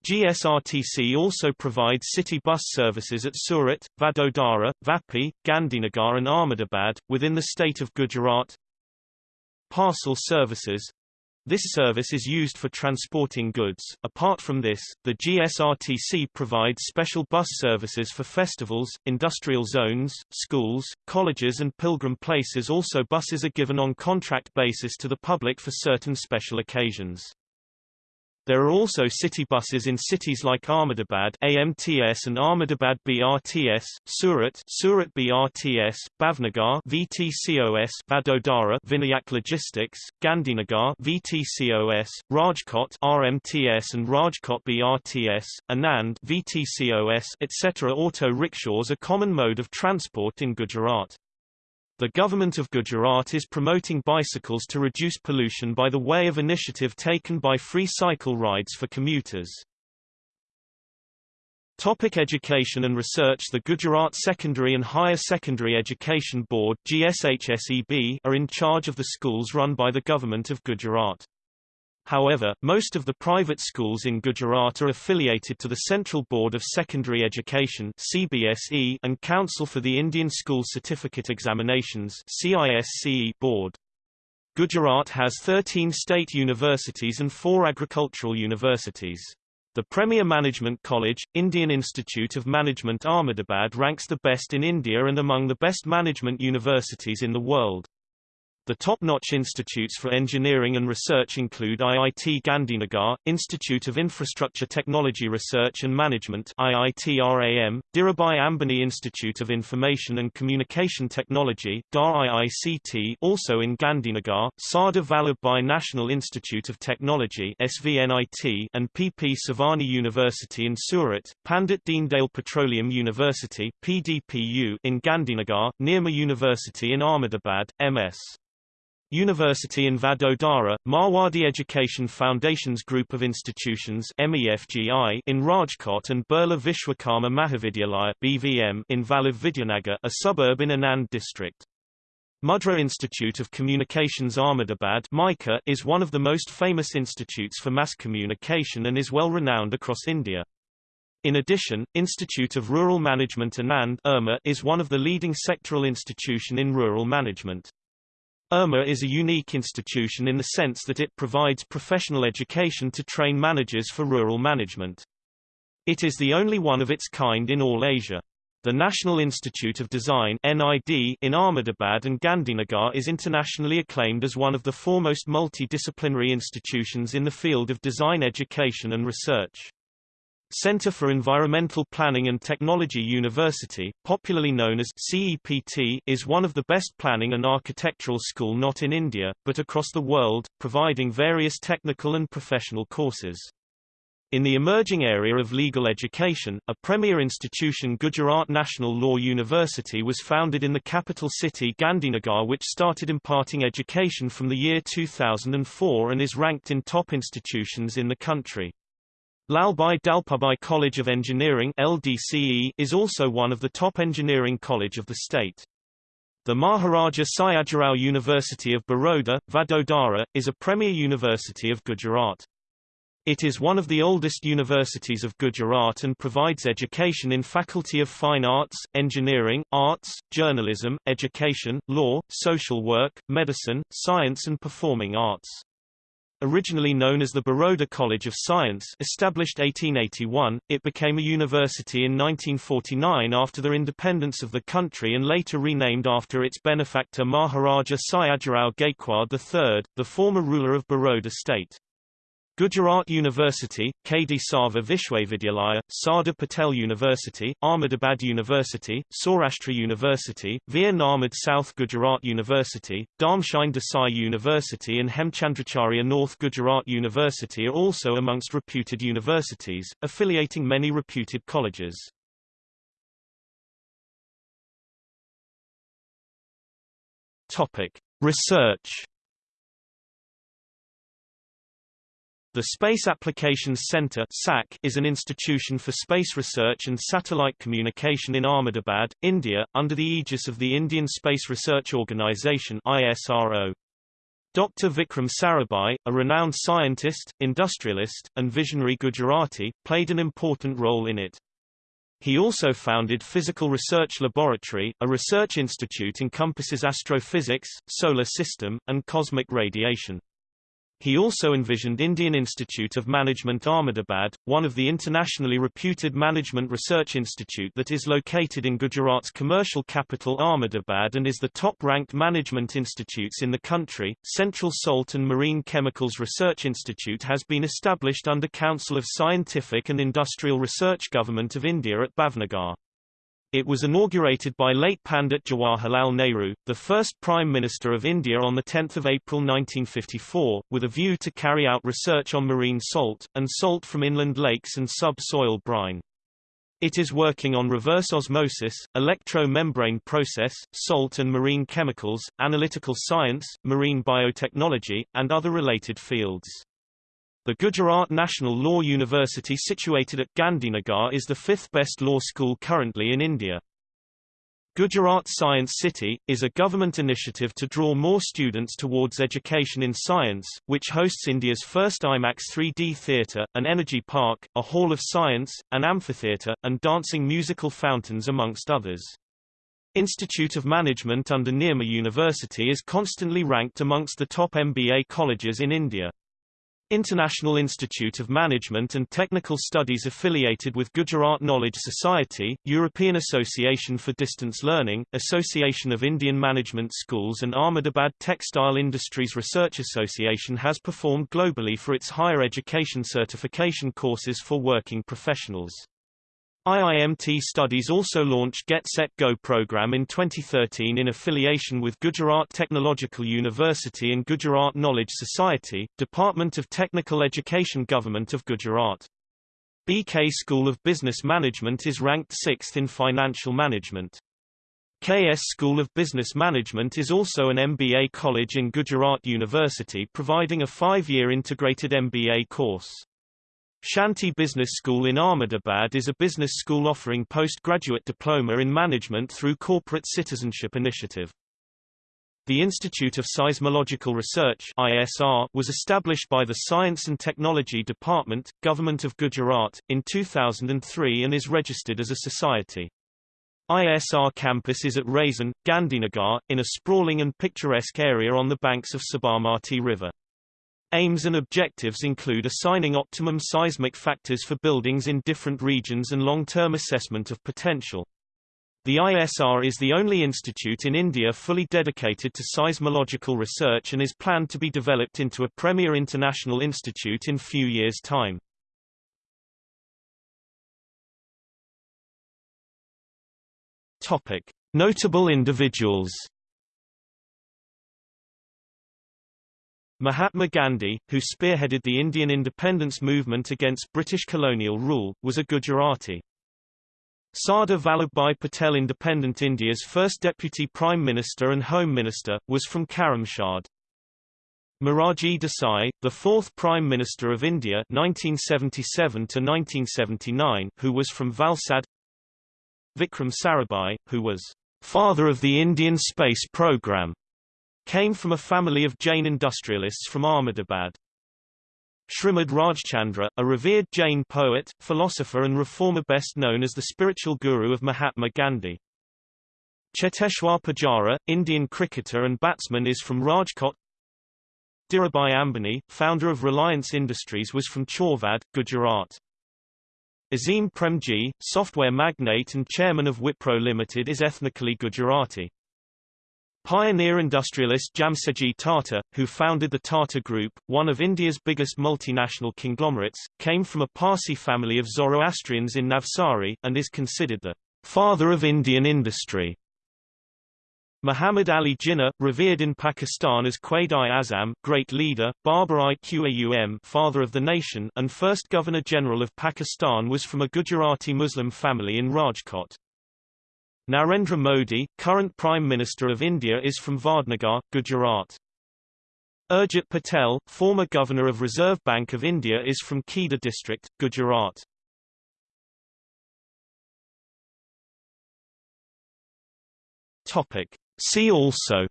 GSRTC also provides city bus services at Surat, Vadodara, Vapi, Gandhinagar and Ahmedabad, within the state of Gujarat. Parcel services this service is used for transporting goods. Apart from this, the GSRTC provides special bus services for festivals, industrial zones, schools, colleges and pilgrim places also buses are given on contract basis to the public for certain special occasions. There are also city buses in cities like Ahmedabad AMTS and Ahmedabad BRTS, Surat Surat BRTS, Bhavnagar VTCOS, Vadodara Vinayak Logistics, Gandhinagar VTCOS, Rajkot RMTS and Rajkot BRTS, Anand VTCOS, etc. Auto rickshaws are common mode of transport in Gujarat. The government of Gujarat is promoting bicycles to reduce pollution by the way of initiative taken by free cycle rides for commuters. Topic education and research The Gujarat Secondary and Higher Secondary Education Board GSHSEB are in charge of the schools run by the Government of Gujarat. However, most of the private schools in Gujarat are affiliated to the Central Board of Secondary Education CBSE and Council for the Indian School Certificate Examinations CISCE board. Gujarat has 13 state universities and four agricultural universities. The Premier Management College, Indian Institute of Management Ahmedabad ranks the best in India and among the best management universities in the world. The top-notch institutes for engineering and research include IIT Gandhinagar, Institute of Infrastructure Technology Research and Management IIT-RAM, Dhirubhai Ambani Institute of Information and Communication Technology IICT also in Gandhinagar, Sardar Vallabhbhai National Institute of Technology SVNIT and PP Savani University in Surat, Pandit Deendayal Petroleum University PDPU in Gandhinagar, Nirma University in Ahmedabad, MS. University in Vadodara, Marwadi Education Foundation's group of institutions MEFGI in Rajkot and Birla Vishwakarma Mahavidyalaya BVM in Vallabh Vidyanagar, a suburb in Anand district. Mudra Institute of Communications Ahmedabad MICA is one of the most famous institutes for mass communication and is well renowned across India. In addition, Institute of Rural Management Anand is one of the leading sectoral institution in rural management. IRMA is a unique institution in the sense that it provides professional education to train managers for rural management. It is the only one of its kind in all Asia. The National Institute of Design NID in Ahmedabad and Gandhinagar is internationally acclaimed as one of the foremost multidisciplinary institutions in the field of design education and research. Center for Environmental Planning and Technology University, popularly known as CEPT, is one of the best planning and architectural school not in India, but across the world, providing various technical and professional courses. In the emerging area of legal education, a premier institution Gujarat National Law University was founded in the capital city Gandhinagar which started imparting education from the year 2004 and is ranked in top institutions in the country. Lalbhai Dalpatbhai College of Engineering LDCE is also one of the top engineering college of the state. The Maharaja Sayajirao University of Baroda, Vadodara, is a premier university of Gujarat. It is one of the oldest universities of Gujarat and provides education in Faculty of Fine Arts, Engineering, Arts, Journalism, Education, Law, Social Work, Medicine, Science and Performing Arts. Originally known as the Baroda College of Science established 1881, it became a university in 1949 after the independence of the country and later renamed after its benefactor Maharaja Sayajirao Gaikwad III, the former ruler of Baroda state. Gujarat University, Kadi Sarva Vishwavidyalaya, Sardar Patel University, Ahmedabad University, Saurashtra University, Veer Narmad South Gujarat University, Dharmsinh Desai University and Hemchandracharya North Gujarat University are also amongst reputed universities, affiliating many reputed colleges. Topic. Research The Space Applications Centre is an institution for space research and satellite communication in Ahmedabad, India, under the aegis of the Indian Space Research Organisation ISRO. Dr. Vikram Sarabhai, a renowned scientist, industrialist, and visionary Gujarati, played an important role in it. He also founded Physical Research Laboratory, a research institute encompasses astrophysics, solar system, and cosmic radiation. He also envisioned Indian Institute of Management Ahmedabad, one of the internationally reputed management research institute that is located in Gujarat's commercial capital Ahmedabad and is the top-ranked management institutes in the country. Central Salt and Marine Chemicals Research Institute has been established under Council of Scientific and Industrial Research Government of India at Bhavnagar. It was inaugurated by late Pandit Jawaharlal Nehru, the first Prime Minister of India on 10 April 1954, with a view to carry out research on marine salt, and salt from inland lakes and subsoil brine. It is working on reverse osmosis, electro-membrane process, salt and marine chemicals, analytical science, marine biotechnology, and other related fields. The Gujarat National Law University situated at Gandhinagar is the fifth best law school currently in India. Gujarat Science City, is a government initiative to draw more students towards education in science, which hosts India's first IMAX 3D theatre, an energy park, a hall of science, an amphitheatre, and dancing musical fountains amongst others. Institute of Management under Nirma University is constantly ranked amongst the top MBA colleges in India. International Institute of Management and Technical Studies affiliated with Gujarat Knowledge Society, European Association for Distance Learning, Association of Indian Management Schools and Ahmedabad Textile Industries Research Association has performed globally for its higher education certification courses for working professionals. IIMT Studies also launched Get Set Go program in 2013 in affiliation with Gujarat Technological University and Gujarat Knowledge Society, Department of Technical Education Government of Gujarat. BK School of Business Management is ranked 6th in financial management. KS School of Business Management is also an MBA college in Gujarat University providing a five-year integrated MBA course. Shanti Business School in Ahmedabad is a business school offering postgraduate diploma in management through Corporate Citizenship Initiative. The Institute of Seismological Research ISR was established by the Science and Technology Department, Government of Gujarat, in 2003 and is registered as a society. ISR campus is at Raisan, Gandhinagar, in a sprawling and picturesque area on the banks of Sabarmati River. Aims and objectives include assigning optimum seismic factors for buildings in different regions and long-term assessment of potential. The ISR is the only institute in India fully dedicated to seismological research and is planned to be developed into a premier international institute in few years' time. Topic: Notable individuals Mahatma Gandhi, who spearheaded the Indian independence movement against British colonial rule, was a Gujarati. Sardar Vallabhbhai Patel Independent India's first Deputy Prime Minister and Home Minister, was from Karamshad. Morarji Desai, the fourth Prime Minister of India 1977 who was from Valsad Vikram Sarabhai, who was father of the Indian space program Came from a family of Jain industrialists from Ahmedabad. Srimad Rajchandra, a revered Jain poet, philosopher and reformer best known as the spiritual guru of Mahatma Gandhi. Cheteshwar Pujara, Indian cricketer and batsman is from Rajkot. Dhirubhai Ambani, founder of Reliance Industries was from Chorvad, Gujarat. Azim Premji, software magnate and chairman of Wipro Limited is ethnically Gujarati. Pioneer industrialist Jamsetji Tata, who founded the Tata Group, one of India's biggest multinational conglomerates, came from a Parsi family of Zoroastrians in Navsari, and is considered the father of Indian industry. Muhammad Ali Jinnah, revered in Pakistan as Quaid-i-Azam, great leader, Babar-i Qaum, father of the nation, and first Governor-General of Pakistan was from a Gujarati Muslim family in Rajkot. Narendra Modi, current Prime Minister of India is from Vadnagar, Gujarat. Urjit Patel, former Governor of Reserve Bank of India is from Kheda district, Gujarat. Topic. See also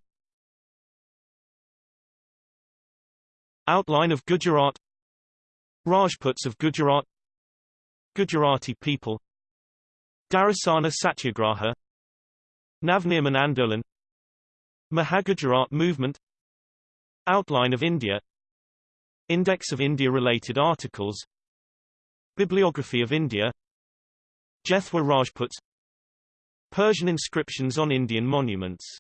Outline of Gujarat Rajputs of Gujarat Gujarati people Dharasana Satyagraha Navnirman Andolan Mahagujarat movement. Outline of India. Index of India-related articles. Bibliography of India. Jethwa Rajputs Persian inscriptions on Indian monuments